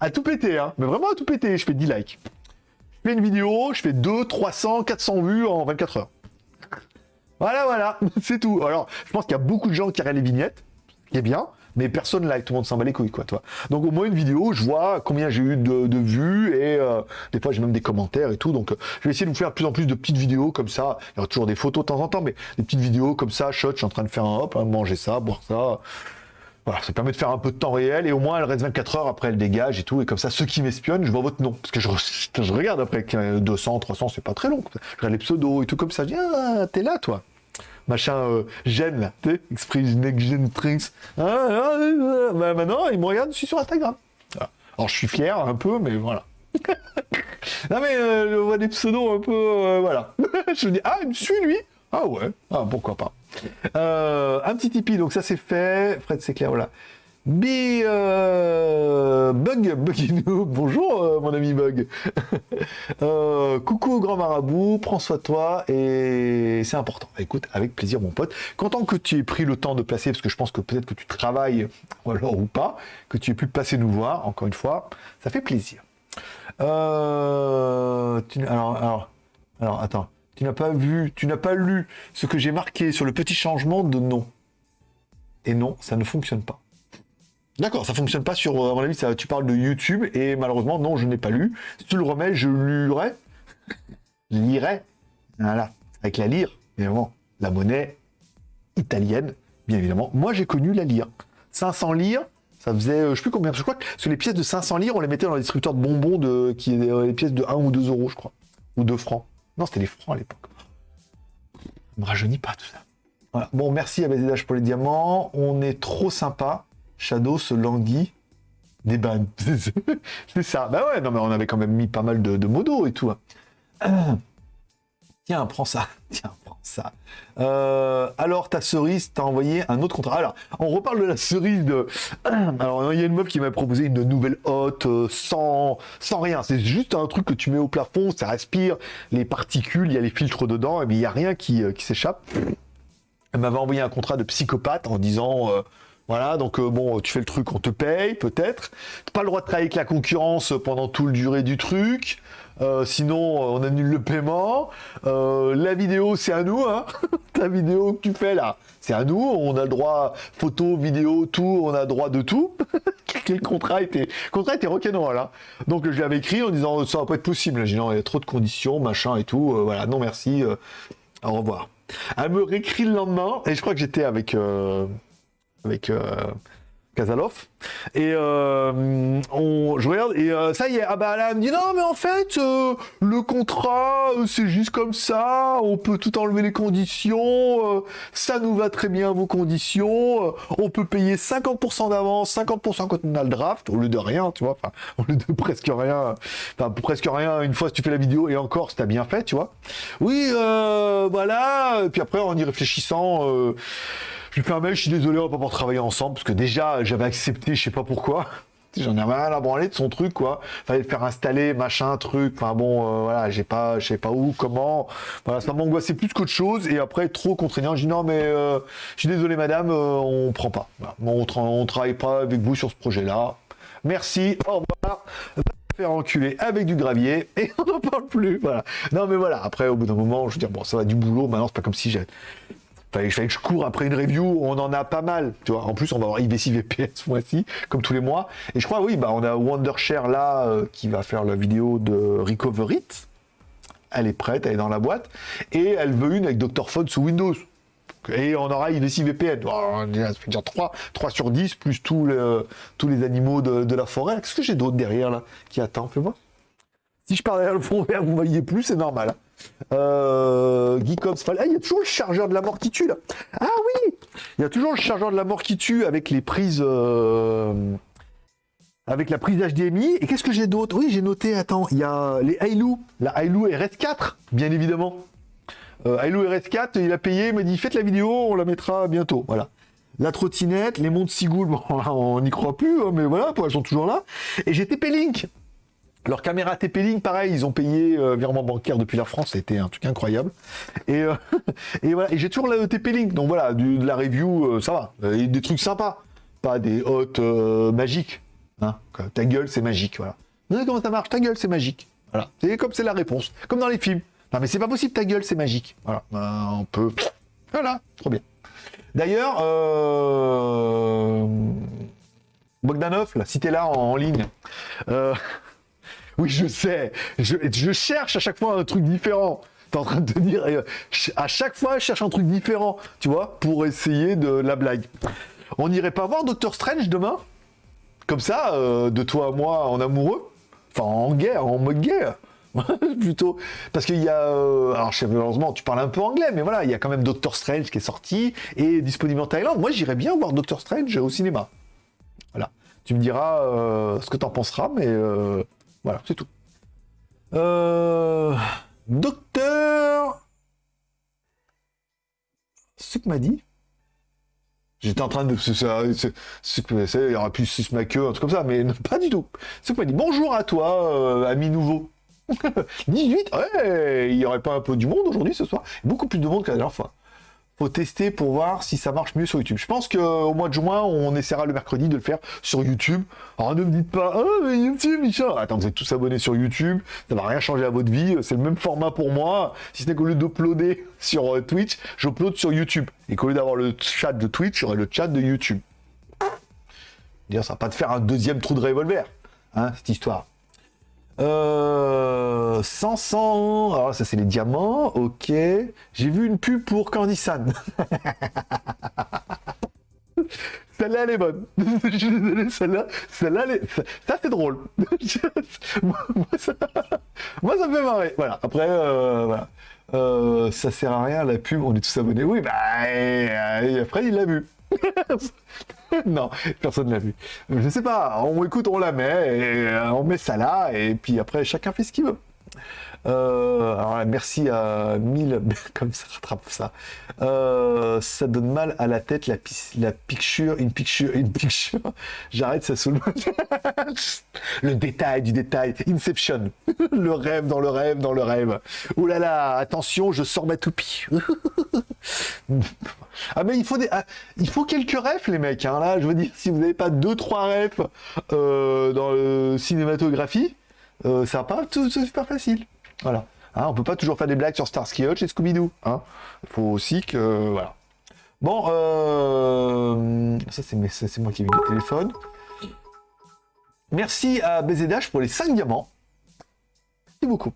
À tout péter, hein. Mais vraiment à tout péter, je fais 10 likes. Je fais une vidéo, je fais 2, 300, 400 vues en 24 heures. Voilà, voilà, c'est tout. Alors, je pense qu'il y a beaucoup de gens qui regardent les vignettes, qui bien, mais personne like, tout le monde s'en bat les couilles, quoi, toi. Donc au moins une vidéo, je vois combien j'ai eu de, vues, et euh, des fois j'ai même des commentaires et tout, donc euh, je vais essayer de vous faire de plus en plus de petites vidéos comme ça, il y aura toujours des photos de temps en temps, mais des petites vidéos comme ça, shot, je suis en train de faire un hop, hein, manger ça, boire ça, voilà, ça permet de faire un peu de temps réel et au moins elle reste 24 heures après elle dégage et tout. Et comme ça, ceux qui m'espionnent, je vois votre nom. Parce que je, regarde après 200, 300, c'est pas très long. Je regarde les pseudos et tout comme ça. Je dis, ah, t'es là, toi machin euh, gêne là, Express Next Tricks. Ah, ah, ah, bah, maintenant, il me regarde, je suis sur Instagram. Alors je suis fier un peu, mais voilà. non mais euh, je vois des pseudos un peu, euh, voilà. je me dis, ah, il me suit lui Ah ouais, ah, pourquoi pas. Un petit Tipeee, donc ça c'est fait. Fred, c'est clair, voilà. Bi euh, Bug, bonjour euh, mon ami Bug. euh, coucou grand marabout, prends soin de toi et c'est important. Écoute, avec plaisir mon pote. Content que tu aies pris le temps de passer, parce que je pense que peut-être que tu travailles, ou alors ou pas, que tu aies pu passer nous voir, encore une fois, ça fait plaisir. Euh, alors, alors, alors, attends, tu n'as pas vu, tu n'as pas lu ce que j'ai marqué sur le petit changement de nom. Et non, ça ne fonctionne pas. D'accord, ça fonctionne pas sur, à mon avis, ça, tu parles de YouTube, et malheureusement, non, je n'ai pas lu. Si tu le remets, je lirai. lirai. Voilà, avec la lire, évidemment, la monnaie italienne, bien évidemment. Moi, j'ai connu la lire. 500 lire, ça faisait, euh, je sais plus combien, je crois que sur les pièces de 500 lire, on les mettait dans les distributeurs de bonbons, de, qui étaient les pièces de 1 ou 2 euros, je crois. Ou 2 francs. Non, c'était les francs à l'époque. Me rajeunit pas tout ça. Bon, merci à BZH pour les diamants. On est trop sympa. Shadow se languit des c'est ça. Bah ouais, non, mais on avait quand même mis pas mal de, modos et tout. Hein. Tiens, prends ça. Tiens, ça. Euh, alors, ta cerise t'a envoyé un autre contrat. Alors, on reparle de la cerise de... Alors, il y a une meuf qui m'a proposé une nouvelle hotte euh, sans, rien. C'est juste un truc que tu mets au plafond, ça respire les particules, il y a les filtres dedans, mais il n'y a rien qui, euh, qui s'échappe. Elle m'avait envoyé un contrat de psychopathe en disant Voilà, donc bon, tu fais le truc, on te paye peut-être. Pas le droit de travailler avec la concurrence pendant tout le durée du truc. Euh, sinon, on annule le paiement. Euh, la vidéo, c'est à nous. Hein Ta vidéo que tu fais là, c'est à nous. On a le droit photo, vidéo, tout. On a le droit de tout. Quel contrat était, le contrat était rock'n'roll. Hein Donc je l'avais écrit en disant ça va pas être possible. J'ai dit non, il y a trop de conditions, machin et tout. voilà, non merci. au revoir. Elle me réécrit le lendemain et je crois que j'étais avec avec euh, Kazalov. Et euh, on, je regarde, et euh, ça y est, ah bah là, elle me dit non, mais en fait, le contrat, c'est juste comme ça, on peut tout enlever les conditions, ça nous va très bien vos conditions, on peut payer 50% d'avance, 50% quand on a le draft, au lieu de rien, tu vois, enfin, au lieu de presque rien, enfin, presque rien, une fois si tu fais la vidéo, et encore, si t'as bien fait, tu vois. Oui, voilà, et puis après, en y réfléchissant, je lui fais un mail, je suis désolé, on va pas pouvoir travailler ensemble, parce que déjà, j'avais accepté, je sais pas pourquoi. J'en ai rien à branler de son truc, quoi. Fallait le faire installer, machin, truc. Enfin bon, euh, voilà, j'ai pas, je sais pas où, comment. Voilà, ça m'angoissait plus qu'autre chose. Et après, trop contraignant. Je dis non, mais euh, je suis désolé, madame, euh, on prend pas. on, on travaille pas avec vous sur ce projet-là. Merci, au revoir faire enculer avec du gravier et on n'en parle plus. Voilà. Non mais voilà, après au bout d'un moment, je veux dire, bon, ça va du boulot, maintenant c'est pas comme si j'ai Fallait, fallait que je cours après une review, on en a pas mal, tu vois. En plus, on va avoir IBC VPS ce mois-ci, comme tous les mois. Et je crois, oui, bah, on a Wondershare là, euh, qui va faire la vidéo de Recover It. Elle est prête, elle est dans la boîte. Et elle veut une avec Dr. Phone sous Windows. Et on aura IBC VPN. ça fait déjà 3, 3 sur 10, plus tous les, les animaux de, la forêt. Qu'est-ce que j'ai d'autre derrière, là, qui attend Fais-moi. Si je pars derrière le fond vert, vous voyez plus, c'est normal. Hein. Euh, Geekops, ah, il y a toujours le chargeur de la mort qui tue là. Ah oui, il y a toujours le chargeur de la mort qui tue avec les prises, euh, avec la prise HDMI. Et qu'est-ce que j'ai d'autre? Oui, j'ai noté. Attends, il y a les Hailu, la Hailu RS4, bien évidemment. Euh, RS4, il a payé, il m'a dit faites la vidéo, on la mettra bientôt. Voilà. La trottinette, les montres Sigoul, bon, on n'y croit plus, hein, mais voilà, elles sont toujours là. Et j'ai TP-Link. Leur caméra TP-Link, pareil, ils ont payé euh, virement bancaire depuis la France, c'était un truc incroyable. Et, euh, voilà, j'ai toujours la TP-Link, donc voilà, de la review, euh, ça va. Des trucs sympas, pas des hôtes magiques. Hein. Ta gueule, c'est magique, voilà. Vous savez comment ça marche? Ta gueule, c'est magique. Voilà, c'est comme c'est la réponse, comme dans les films. Non mais c'est pas possible, ta gueule, c'est magique. Voilà, ben, on peut... Voilà, trop bien. D'ailleurs, Bogdanov, là, si t'es là en ligne... Oui, je sais. Je, cherche à chaque fois un truc différent. T'es en train de te dire, euh, à chaque fois, je cherche un truc différent, tu vois, pour essayer de la blague. On n'irait pas voir Doctor Strange demain? Comme ça, euh, de toi à moi, en amoureux? Enfin, en guerre, en mode guerre plutôt parce qu'il y a euh, alors malheureusement tu parles un peu anglais mais voilà il y a quand même Doctor Strange qui est sorti et disponible en Thaïlande moi j'irais bien voir Doctor Strange au cinéma voilà tu me diras ce que t'en penseras mais voilà, c'est tout. Euh... Docteur... Ce que m'a dit J'étais en train de... Ce que il y aurait pu ma queue, un truc comme ça, mais pas du tout. Ce que m'a dit, bonjour à toi, euh, ami nouveau. 18 Ouais, il n'y aurait pas un peu du monde aujourd'hui ce soir Beaucoup plus de monde que la dernière fois tester pour voir si ça marche mieux sur YouTube. Je pense qu'au mois de juin, on essaiera le mercredi de le faire sur YouTube. Alors ne me dites pas, ah mais YouTube, Michel. Attends, vous êtes tous abonnés sur YouTube, ça va rien changer à votre vie, c'est le même format pour moi. Si ce n'est qu'au lieu d'uploader sur euh, Twitch, j'upload sur YouTube. Et qu'au lieu d'avoir le chat de Twitch, j'aurai le chat de YouTube. Dire, ça va pas te faire un deuxième trou de revolver, hein, cette histoire. Euh, 500. Alors ça c'est les diamants. Ok. J'ai vu une pub pour Candy San. celle-là elle est bonne. Je suis désolé, celle-là, celle-là, ça c'est drôle. moi, ça... moi, ça... me fait marrer. Voilà. Après, euh. Euh, ça sert à rien la pub. On est tous abonnés. Oui, bah et après il l'a vu. non, personne ne l'a vu. Je sais pas, on écoute, on la met, et euh, on met ça là, et puis après, chacun fait ce qu'il veut. Euh, alors merci à 1000, comme ça rattrape ça. Euh, ça donne mal à la tête, la, la picture, une picture, une picture. J'arrête, ça saoule. le détail du détail. Inception. le rêve dans le rêve dans le rêve. Ouh là là, attention, je sors ma toupie. ah mais il faut ah, il faut quelques rêves les mecs. Hein. Là, je veux dire, si vous n'avez pas deux trois rêves euh, dans le cinématographie, euh, ça va pas super facile. Voilà. Hein, on peut pas toujours faire des blagues sur Starsky Hutch et Scooby-Doo. Hein. Il faut aussi que... Voilà. Bon, euh... ça c'est moi qui ai vu le téléphone. Merci à BZH pour les 5 diamants. Merci beaucoup.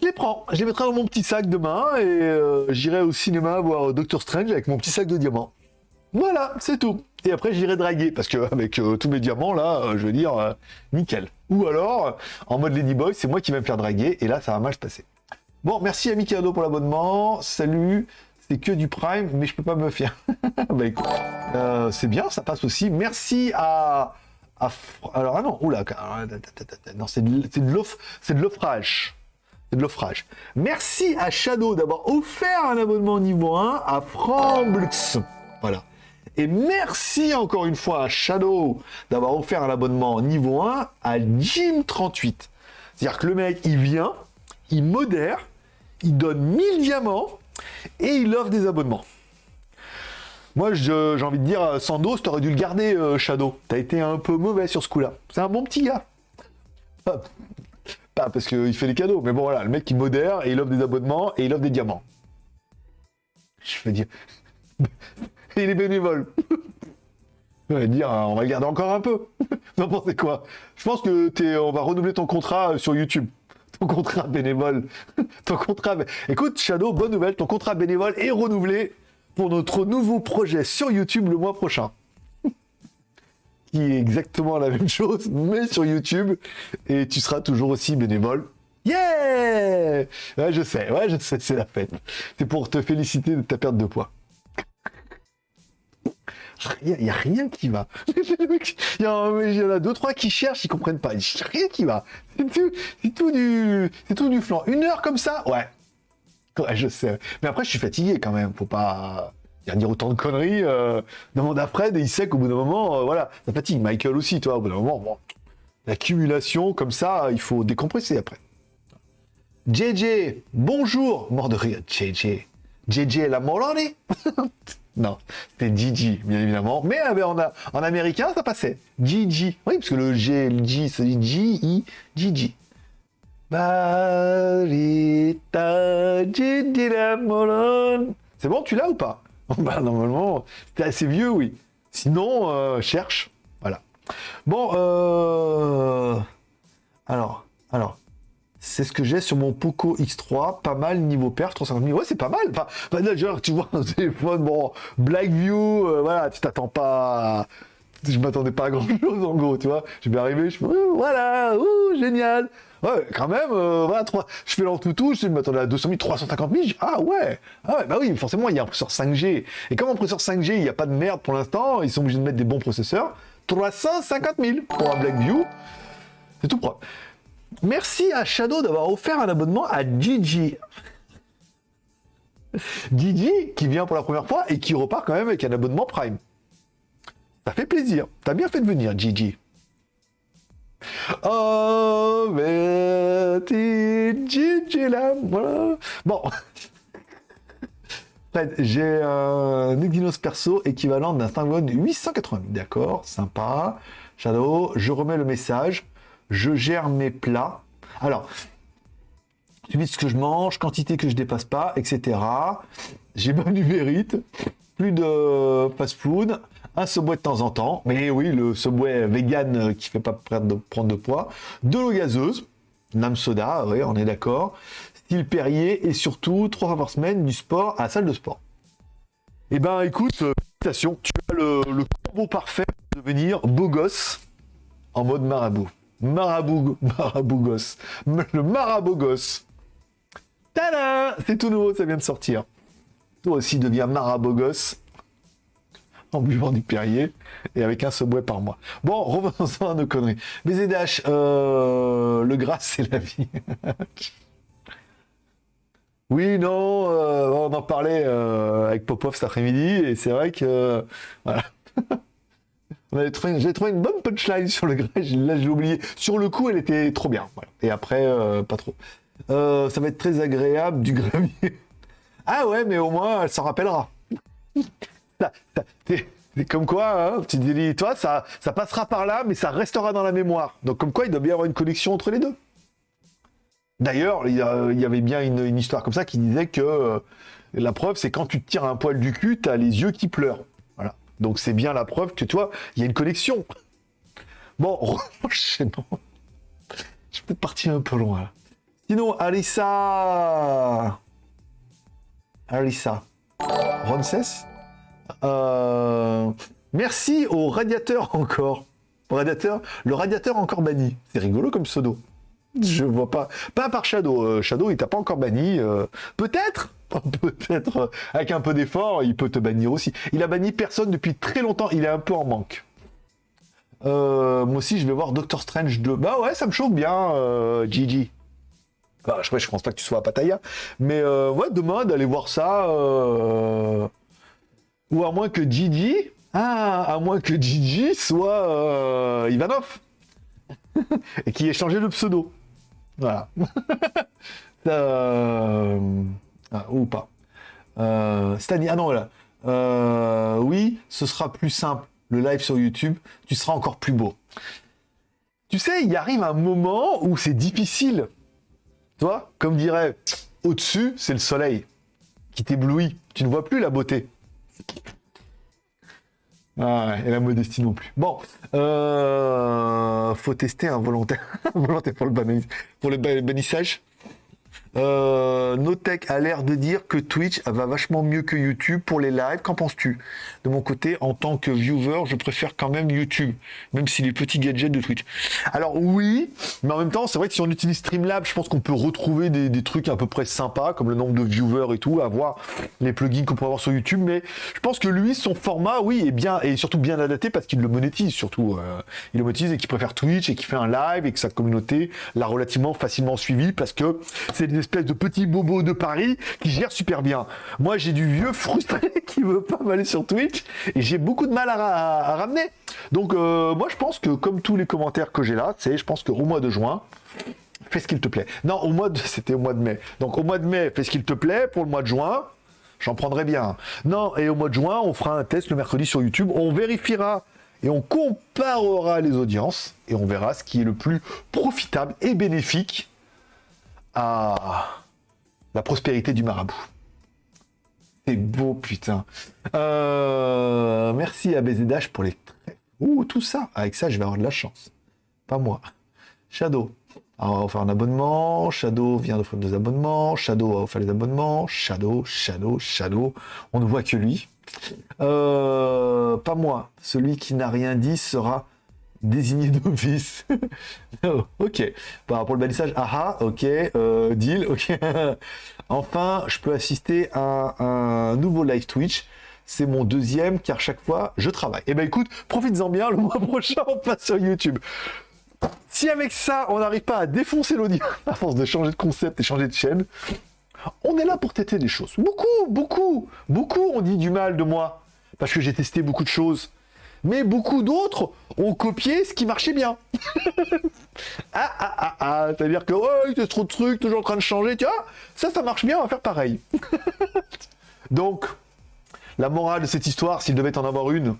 Je les prends, je les mettrai dans mon petit sac demain et euh, j'irai au cinéma voir Doctor Strange avec mon petit sac de diamants. Voilà, c'est tout. Et après, j'irai draguer, parce qu'avec euh, tous mes diamants, là, euh, je veux dire, euh, nickel. Ou alors, en mode Ladyboy, c'est moi qui vais me faire draguer, et là, ça va mal se passer. Bon, merci à Mikado pour l'abonnement. Salut, c'est que du Prime, mais je peux pas me faire. bah écoute, c'est bien, ça passe aussi. Merci à... Alors, ah non, oula, non, c'est de, de l'offrage. C'est de l'offrage. Merci à Shadow d'avoir offert un abonnement niveau 1 à Framblux. Voilà. Et merci encore une fois à Shadow d'avoir offert un abonnement niveau 1 à Jim38. C'est-à-dire que le mec, il vient, il modère, il donne 1000 diamants et il offre des abonnements. Moi, j'ai envie de dire, Sandos, t'aurais dû le garder, euh, Shadow. T'as été un peu mauvais sur ce coup-là. C'est un bon petit gars. Pas, parce qu'il fait les cadeaux, mais bon, voilà, le mec, il modère et il offre des abonnements et il offre des diamants. Je veux dire il est bénévole. on va dire, on va le garder encore un peu. Vous quoi? Je pense que on va renouveler ton contrat sur YouTube. Ton contrat bénévole. ton contrat. Écoute, Shadow, bonne nouvelle. Ton contrat bénévole est renouvelé pour notre nouveau projet sur YouTube le mois prochain. Qui est exactement la même chose, mais sur YouTube. Et tu seras toujours aussi bénévole. Yeah Ouais, je sais, ouais, je sais, c'est la fête. C'est pour te féliciter de ta perte de poids. Il n'y a rien qui va. Il y, en a deux, trois qui cherchent, ils comprennent pas. Il n'y a rien qui va. C'est tout, du, c'est tout du flanc. Une heure comme ça, ouais. Ouais, je sais. Mais après, je suis fatigué quand même. Faut pas dire autant de conneries. Euh, demande à Fred et il sait qu'au bout d'un moment, euh, voilà, ça fatigue. Michael aussi, toi, au bout d'un moment, bon, l'accumulation comme ça, il faut décompresser après. JJ, bonjour, mort de rire, JJ. JJ la Morone Non, c'était Gigi, bien évidemment. Mais euh, en, en, américain, ça passait. Gigi. Oui, parce que le G, le G, c'est G-I, la C'est bon, tu l'as ou pas? Bah, normalement, c'est assez vieux, oui. Sinon, euh, cherche. Voilà. Bon, euh... Alors, alors, c'est ce que j'ai sur mon Poco X3, pas mal niveau perf, 350 000. Ouais, c'est pas mal. Enfin, bah, tu vois un téléphone, bon, Blackview, euh, voilà, tu t'attends pas. Je m'attendais pas à grand chose en gros, tu vois. Je vais arriver, je fais, voilà, ouh, génial. Ouais, quand même, euh, voilà, 3, je fais l'entoutou, je m'attendais à 200 000, 350 000. ah ouais, ah ouais, bah oui, forcément, il y a un processeur 5G. Et comme un processeur 5G, il n'y a pas de merde pour l'instant, ils sont obligés de mettre des bons processeurs. 350 000 pour un Blackview, c'est tout propre. Merci à Shadow d'avoir offert un abonnement à Gigi. Gigi qui vient pour la première fois et qui repart quand même avec un abonnement Prime. Ça fait plaisir. T'as bien fait de venir, Gigi. Oh, mais Gigi là. Bon. J'ai un Exynos perso équivalent d'un Snapdragon 880. D'accord, sympa. Shadow, je remets le message je gère mes plats. Alors, suivi ce que je mange, quantité que je dépasse pas, etc. J'ai mon numérite, plus de fast-food, un Subway de temps en temps, mais oui, le Subway vegan qui fait pas prendre de poids, de l'eau gazeuse, Nam soda, oui, on est d'accord, style Perrier, et surtout, trois fois par semaine, du sport à la salle de sport. Eh ben, écoute, euh, félicitations, tu as le, le combo parfait pour devenir beau gosse en mode marabout. Marabout, Marabougos. Le Marabogos. Tada C'est tout nouveau, ça vient de sortir. Toi aussi deviens Marabogos. en buvant du Perrier et avec un subway par mois. Bon, revenons à nos conneries. BZH, euh, le gras, c'est la vie. oui, non, euh, on en parlait euh, avec Popov cet après-midi et c'est vrai que voilà. J'ai trouvé, une bonne punchline sur le gras, là j'ai oublié. Sur le coup, elle était trop bien. Et après, pas trop. ça va être très agréable du gravier. ah ouais, mais au moins, elle s'en rappellera. C'est comme quoi, hein, tu dis, toi, ça, ça passera par là, mais ça restera dans la mémoire. Donc comme quoi, il doit bien y avoir une connexion entre les deux. D'ailleurs, il, y avait bien une, histoire comme ça qui disait que euh, la preuve, c'est quand tu te tires un poil du cul, tu as les yeux qui pleurent. Donc c'est bien la preuve que toi, il y a une connexion. Bon, enchaînons. Je suis peut-être parti un peu loin. Sinon, Alissa. Alissa. Ronces euh, Merci au radiateur encore. Radiateur, le radiateur encore banni. C'est rigolo comme pseudo. Je vois pas. Pas par Shadow. Euh, Shadow, il t'a pas encore banni. Euh, peut-être Peut-être, avec un peu d'effort, il peut te bannir aussi. Il a banni personne depuis très longtemps. Il est un peu en manque. moi aussi, je vais voir Doctor Strange 2. Bah ouais, ça me chauffe bien, Gigi. Bah, je, pense pas que tu sois à Pattaya. Mais ouais, demain, d'aller voir ça. Ou à moins que Gigi, ah, à moins que Gigi soit euh, Ivanov. et qui ait changé le pseudo. Voilà. Ah, ou pas. Euh, ah non, voilà. Euh, oui, ce sera plus simple. Le live sur YouTube, tu seras encore plus beau. Tu sais, il arrive un moment où c'est difficile. Tu vois, comme dirait, au-dessus, c'est le soleil qui t'éblouit. Tu ne vois plus la beauté. Ah et la modestie non plus. Bon, euh, faut tester un volontaire, volontaire pour le, pour le bannissage. Euh, Notech a l'air de dire que Twitch va vachement mieux que YouTube pour les lives. Qu'en penses-tu? De mon côté, en tant que viewer, je préfère quand même YouTube, même si les petits gadgets de Twitch. Alors oui, mais en même temps, c'est vrai que si on utilise Streamlab, je pense qu'on peut retrouver des, trucs à peu près sympas, comme le nombre de viewers et tout, avoir les plugins qu'on peut avoir sur YouTube. Mais je pense que lui, son format, oui, est bien et surtout bien adapté parce qu'il le monétise surtout. Euh, il le monétise et qu'il préfère Twitch et qu'il fait un live et que sa communauté l'a relativement facilement suivi parce que c'est espèce de petit bobo de Paris qui gère super bien. Moi, j'ai du vieux frustré qui veut pas m'aller sur Twitch et j'ai beaucoup de mal à, ramener. Donc, euh, moi, je pense que comme tous les commentaires que j'ai là, c'est, je pense que au mois de juin, fais ce qu'il te plaît. Non, au mois de, c'était au mois de mai. Donc, au mois de mai, fais ce qu'il te plaît. Pour le mois de juin, j'en prendrai bien. Non, et au mois de juin, on fera un test le mercredi sur YouTube. On vérifiera et on comparera les audiences et on verra ce qui est le plus profitable et bénéfique à la prospérité du marabout. C'est beau, putain. Euh, merci à BZH pour les. Ouh, tout ça. Avec ça, je vais avoir de la chance. Pas moi. Shadow. On va faire un abonnement. Shadow vient d'offrir des abonnements. Shadow a offert les abonnements. Shadow, Shadow, Shadow. On ne voit que lui. Euh, pas moi. Celui qui n'a rien dit sera désigné d'office. Oh, ok. pour le balissage, aha, ok. Euh, deal, ok. enfin, je peux assister à un nouveau live Twitch. C'est mon deuxième, car chaque fois, je travaille. Eh ben écoute, profites-en bien, le mois prochain, on passe sur YouTube. Si avec ça, on n'arrive pas à défoncer l'audience, à force de changer de concept et changer de chaîne, on est là pour têter des choses. Beaucoup, beaucoup, beaucoup ont dit du mal de moi, parce que j'ai testé beaucoup de choses mais beaucoup d'autres ont copié ce qui marchait bien. ah, ah, ah, ah, c'est-à-dire que, oh, a trop de trucs, toujours en train de changer, tu vois, ça, ça marche bien, on va faire pareil. Donc, la morale de cette histoire, s'il devait en avoir une,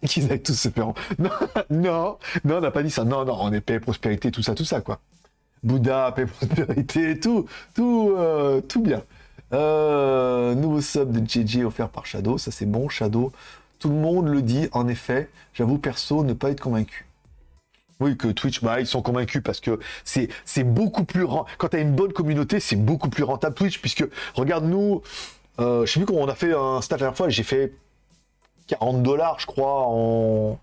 c'est qu'ils allaient tous se faire... Non, non, non, on n'a pas dit ça. Non, non, on est paix, prospérité, tout ça, tout ça, quoi. Bouddha, paix, prospérité, tout, tout, euh, tout bien. Euh, nouveau sub de JJ offert par Shadow, ça c'est bon, Shadow. Tout le monde le dit, en effet. J'avoue, perso, ne pas être convaincu. Oui, que Twitch, bah, ils sont convaincus parce que c'est, beaucoup plus Quand tu as une bonne communauté, c'est beaucoup plus rentable Twitch, puisque, regarde, nous, euh, je sais plus comment on a fait un stat la dernière fois, j'ai fait 40 dollars, je crois, en,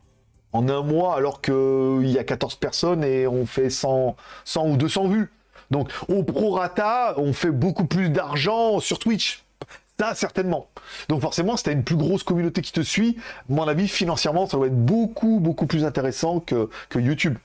en un mois, alors qu'il y a 14 personnes et on fait 100, 100 ou 200 vues. Donc, au prorata, on fait beaucoup plus d'argent sur Twitch Ça, certainement. Donc forcément, si tu une plus grosse communauté qui te suit, mon avis, financièrement, ça doit être beaucoup, beaucoup plus intéressant que, que YouTube.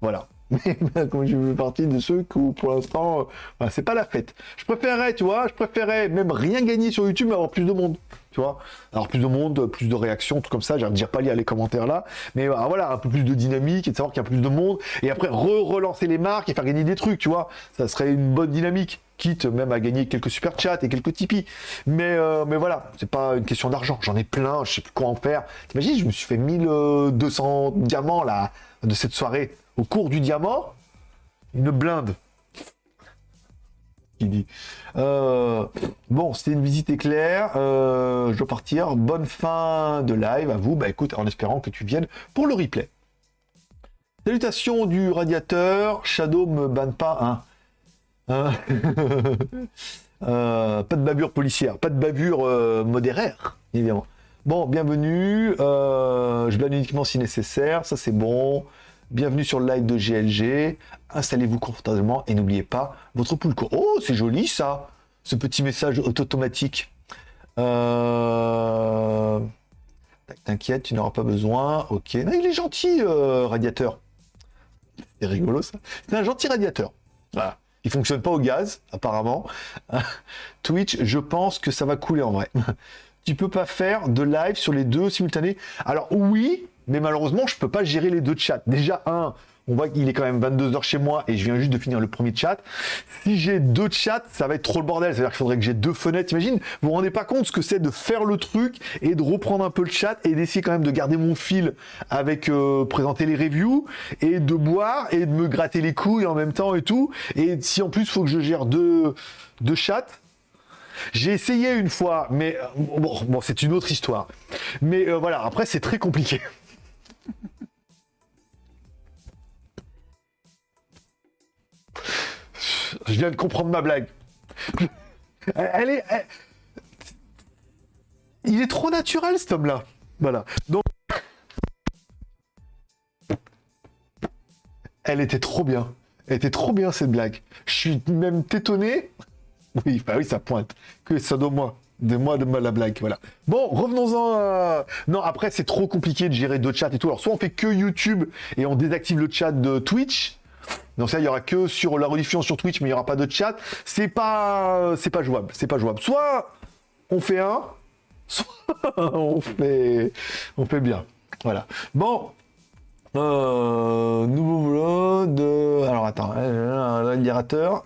Voilà. Mais comme je fais partie de ceux qui, pour l'instant, euh, c'est pas la fête. Je préférerais, tu vois, je préférerais même rien gagner sur YouTube, mais avoir plus de monde. Tu vois Alors plus de monde, plus de réactions, tout comme ça. J'aime dire pas lire les commentaires là. Mais euh, voilà, un peu plus de dynamique et de savoir qu'il y a plus de monde. Et après, re-relancer les marques et faire gagner des trucs, tu vois. Ça serait une bonne dynamique quitte même à gagner quelques super chats et quelques Tipeee. Mais, euh, mais voilà, c'est pas une question d'argent. J'en ai plein, je sais plus quoi en faire. T'imagines, je me suis fait 1200 diamants là, de cette soirée. Au cours du diamant, une blinde. Qui dit. Euh, bon, c'était une visite éclair. Euh, je dois partir. Bonne fin de live à vous. Bah écoute, en espérant que tu viennes pour le replay. Salutations du radiateur. Shadow me banne pas, hein. Hein euh, pas de bavure policière, pas de bavure modéraire, évidemment. Bon, bienvenue. Je banne uniquement si nécessaire, ça c'est bon. Bienvenue sur le live de GLG. Installez-vous confortablement et n'oubliez pas votre pool Oh, c'est joli ça, ce petit message automatique. T'inquiète, tu n'auras pas besoin. Ok. il est gentil, radiateur. C'est rigolo ça. C'est un gentil radiateur. Voilà. Il fonctionne pas au gaz, apparemment. Twitch, je pense que ça va couler en vrai. tu peux pas faire de live sur les deux simultanés. Alors oui, mais malheureusement, je peux pas gérer les deux chats. Déjà, un, on voit qu'il est quand même 22h chez moi et je viens juste de finir le premier chat. Si j'ai deux chats, ça va être trop le bordel. C'est-à-dire qu'il faudrait que j'ai deux fenêtres. Imagine, vous vous rendez pas compte ce que c'est de faire le truc et de reprendre un peu le chat et d'essayer quand même de garder mon fil avec euh, présenter les reviews et de boire et de me gratter les couilles en même temps et tout. Et si en plus, faut que je gère deux, deux chats, j'ai essayé une fois, mais euh, bon, c'est une autre histoire. Mais euh, voilà, après c'est très compliqué. Je viens de comprendre ma blague. Elle est. Il est trop naturel cet homme-là. Voilà. Donc. Elle était trop bien. Elle était trop bien cette blague. Je suis même étonné. Oui, bah oui, ça pointe. Que ça de moi. De moi, de moi la blague, voilà. Bon, revenons-en. Non, après, c'est trop compliqué de gérer deux chats et tout. Alors, soit on fait que YouTube et on désactive le chat de Twitch, donc ça, il y aura que sur la rediffusion sur Twitch, mais il n'y aura pas de chat. C'est pas, c'est pas jouable. C'est pas jouable. Soit on fait un, soit on fait, on fait bien. Voilà. Bon. Euh, nouveau vlog Alors attends, l'admirateur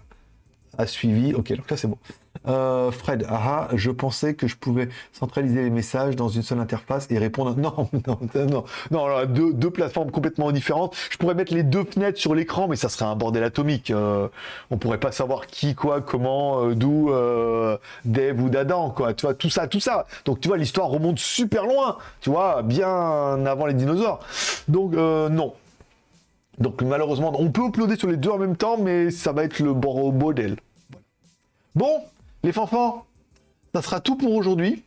a suivi. Ok, donc là c'est bon. Euh, Fred, ah, je pensais que je pouvais centraliser les messages dans une seule interface et répondre. Non, non, non, non, deux, deux plateformes complètement différentes. Je pourrais mettre les deux fenêtres sur l'écran, mais ça serait un bordel atomique. Euh, on pourrait pas savoir qui, quoi, comment, euh, d'où, euh, Dave ou d'Adam, quoi. Tu vois, tout ça, tout ça. Donc, tu vois, l'histoire remonte super loin, tu vois, bien avant les dinosaures. Donc, non. Donc, malheureusement, on peut uploader sur les deux en même temps, mais ça va être le bordel. Bon, les fanfans, ça sera tout pour aujourd'hui.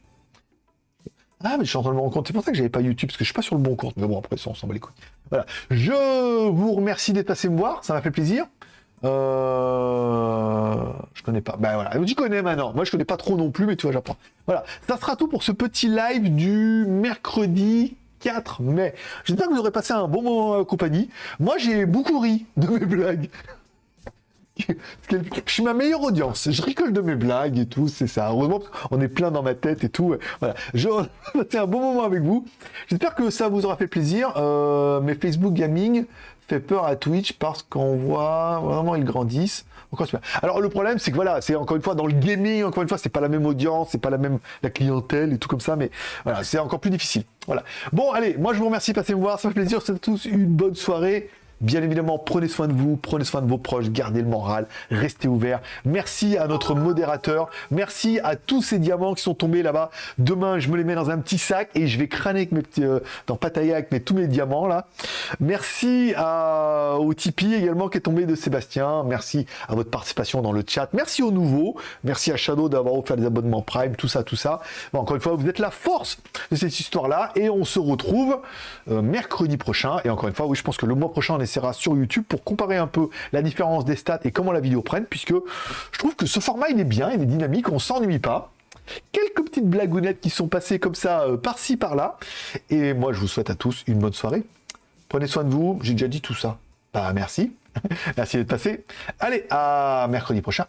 Ah, mais je suis en train de me rendre compte. C'est pour ça que j'avais pas YouTube, parce que je suis pas sur le bon compte. Mais bon, après ça, on s'en bat les couilles. Voilà. Je vous remercie d'être passé me voir. Ça m'a fait plaisir. Euh... Je connais pas. Ben voilà. Tu connais maintenant. Moi, je connais pas trop non plus, mais tu vois, j'apprends. Voilà. Ça sera tout pour ce petit live du mercredi 4 mai. J'espère que vous aurez passé un bon moment en compagnie. Moi, j'ai beaucoup ri de mes blagues. Je suis ma meilleure audience. Je rigole de mes blagues et tout, c'est ça. Heureusement, on est plein dans ma tête et tout. Voilà. Je un bon moment avec vous. J'espère que ça vous aura fait plaisir. Euh, mais Facebook Gaming fait peur à Twitch parce qu'on voit vraiment ils grandissent. Alors le problème c'est que voilà, c'est encore une fois dans le gaming, encore une fois, c'est pas la même audience, c'est pas la même la clientèle et tout comme ça, mais voilà, c'est encore plus difficile. Voilà. Bon, allez, moi je vous remercie, passez me voir, ça fait plaisir, c'est tous une bonne soirée. Bien évidemment, prenez soin de vous, prenez soin de vos proches, gardez le moral, restez ouverts. Merci à notre modérateur, merci à tous ces diamants qui sont tombés là-bas. Demain, je me les mets dans un petit sac et je vais crâner euh, dans Pattaya avec tous mes diamants là. Merci au Tipeee également qui est tombé de Sébastien. Merci à votre participation dans le chat. Merci aux nouveaux. Merci à Shadow d'avoir offert des abonnements Prime, tout ça, tout ça. encore une fois, vous êtes la force de cette histoire-là et on se retrouve euh, mercredi prochain. Et encore une fois, oui, je pense que le mois prochain, on est sera sur YouTube pour comparer un peu la différence des stats et comment la vidéo prenne, puisque je trouve que ce format il est bien, il est dynamique, on s'ennuie pas. quelques petites blagounettes qui sont passées comme ça euh, par-ci par-là. Et moi, je vous souhaite à tous une bonne soirée. Prenez soin de vous. J'ai déjà dit tout ça. Bah merci. merci d'être passé. Allez, à mercredi prochain.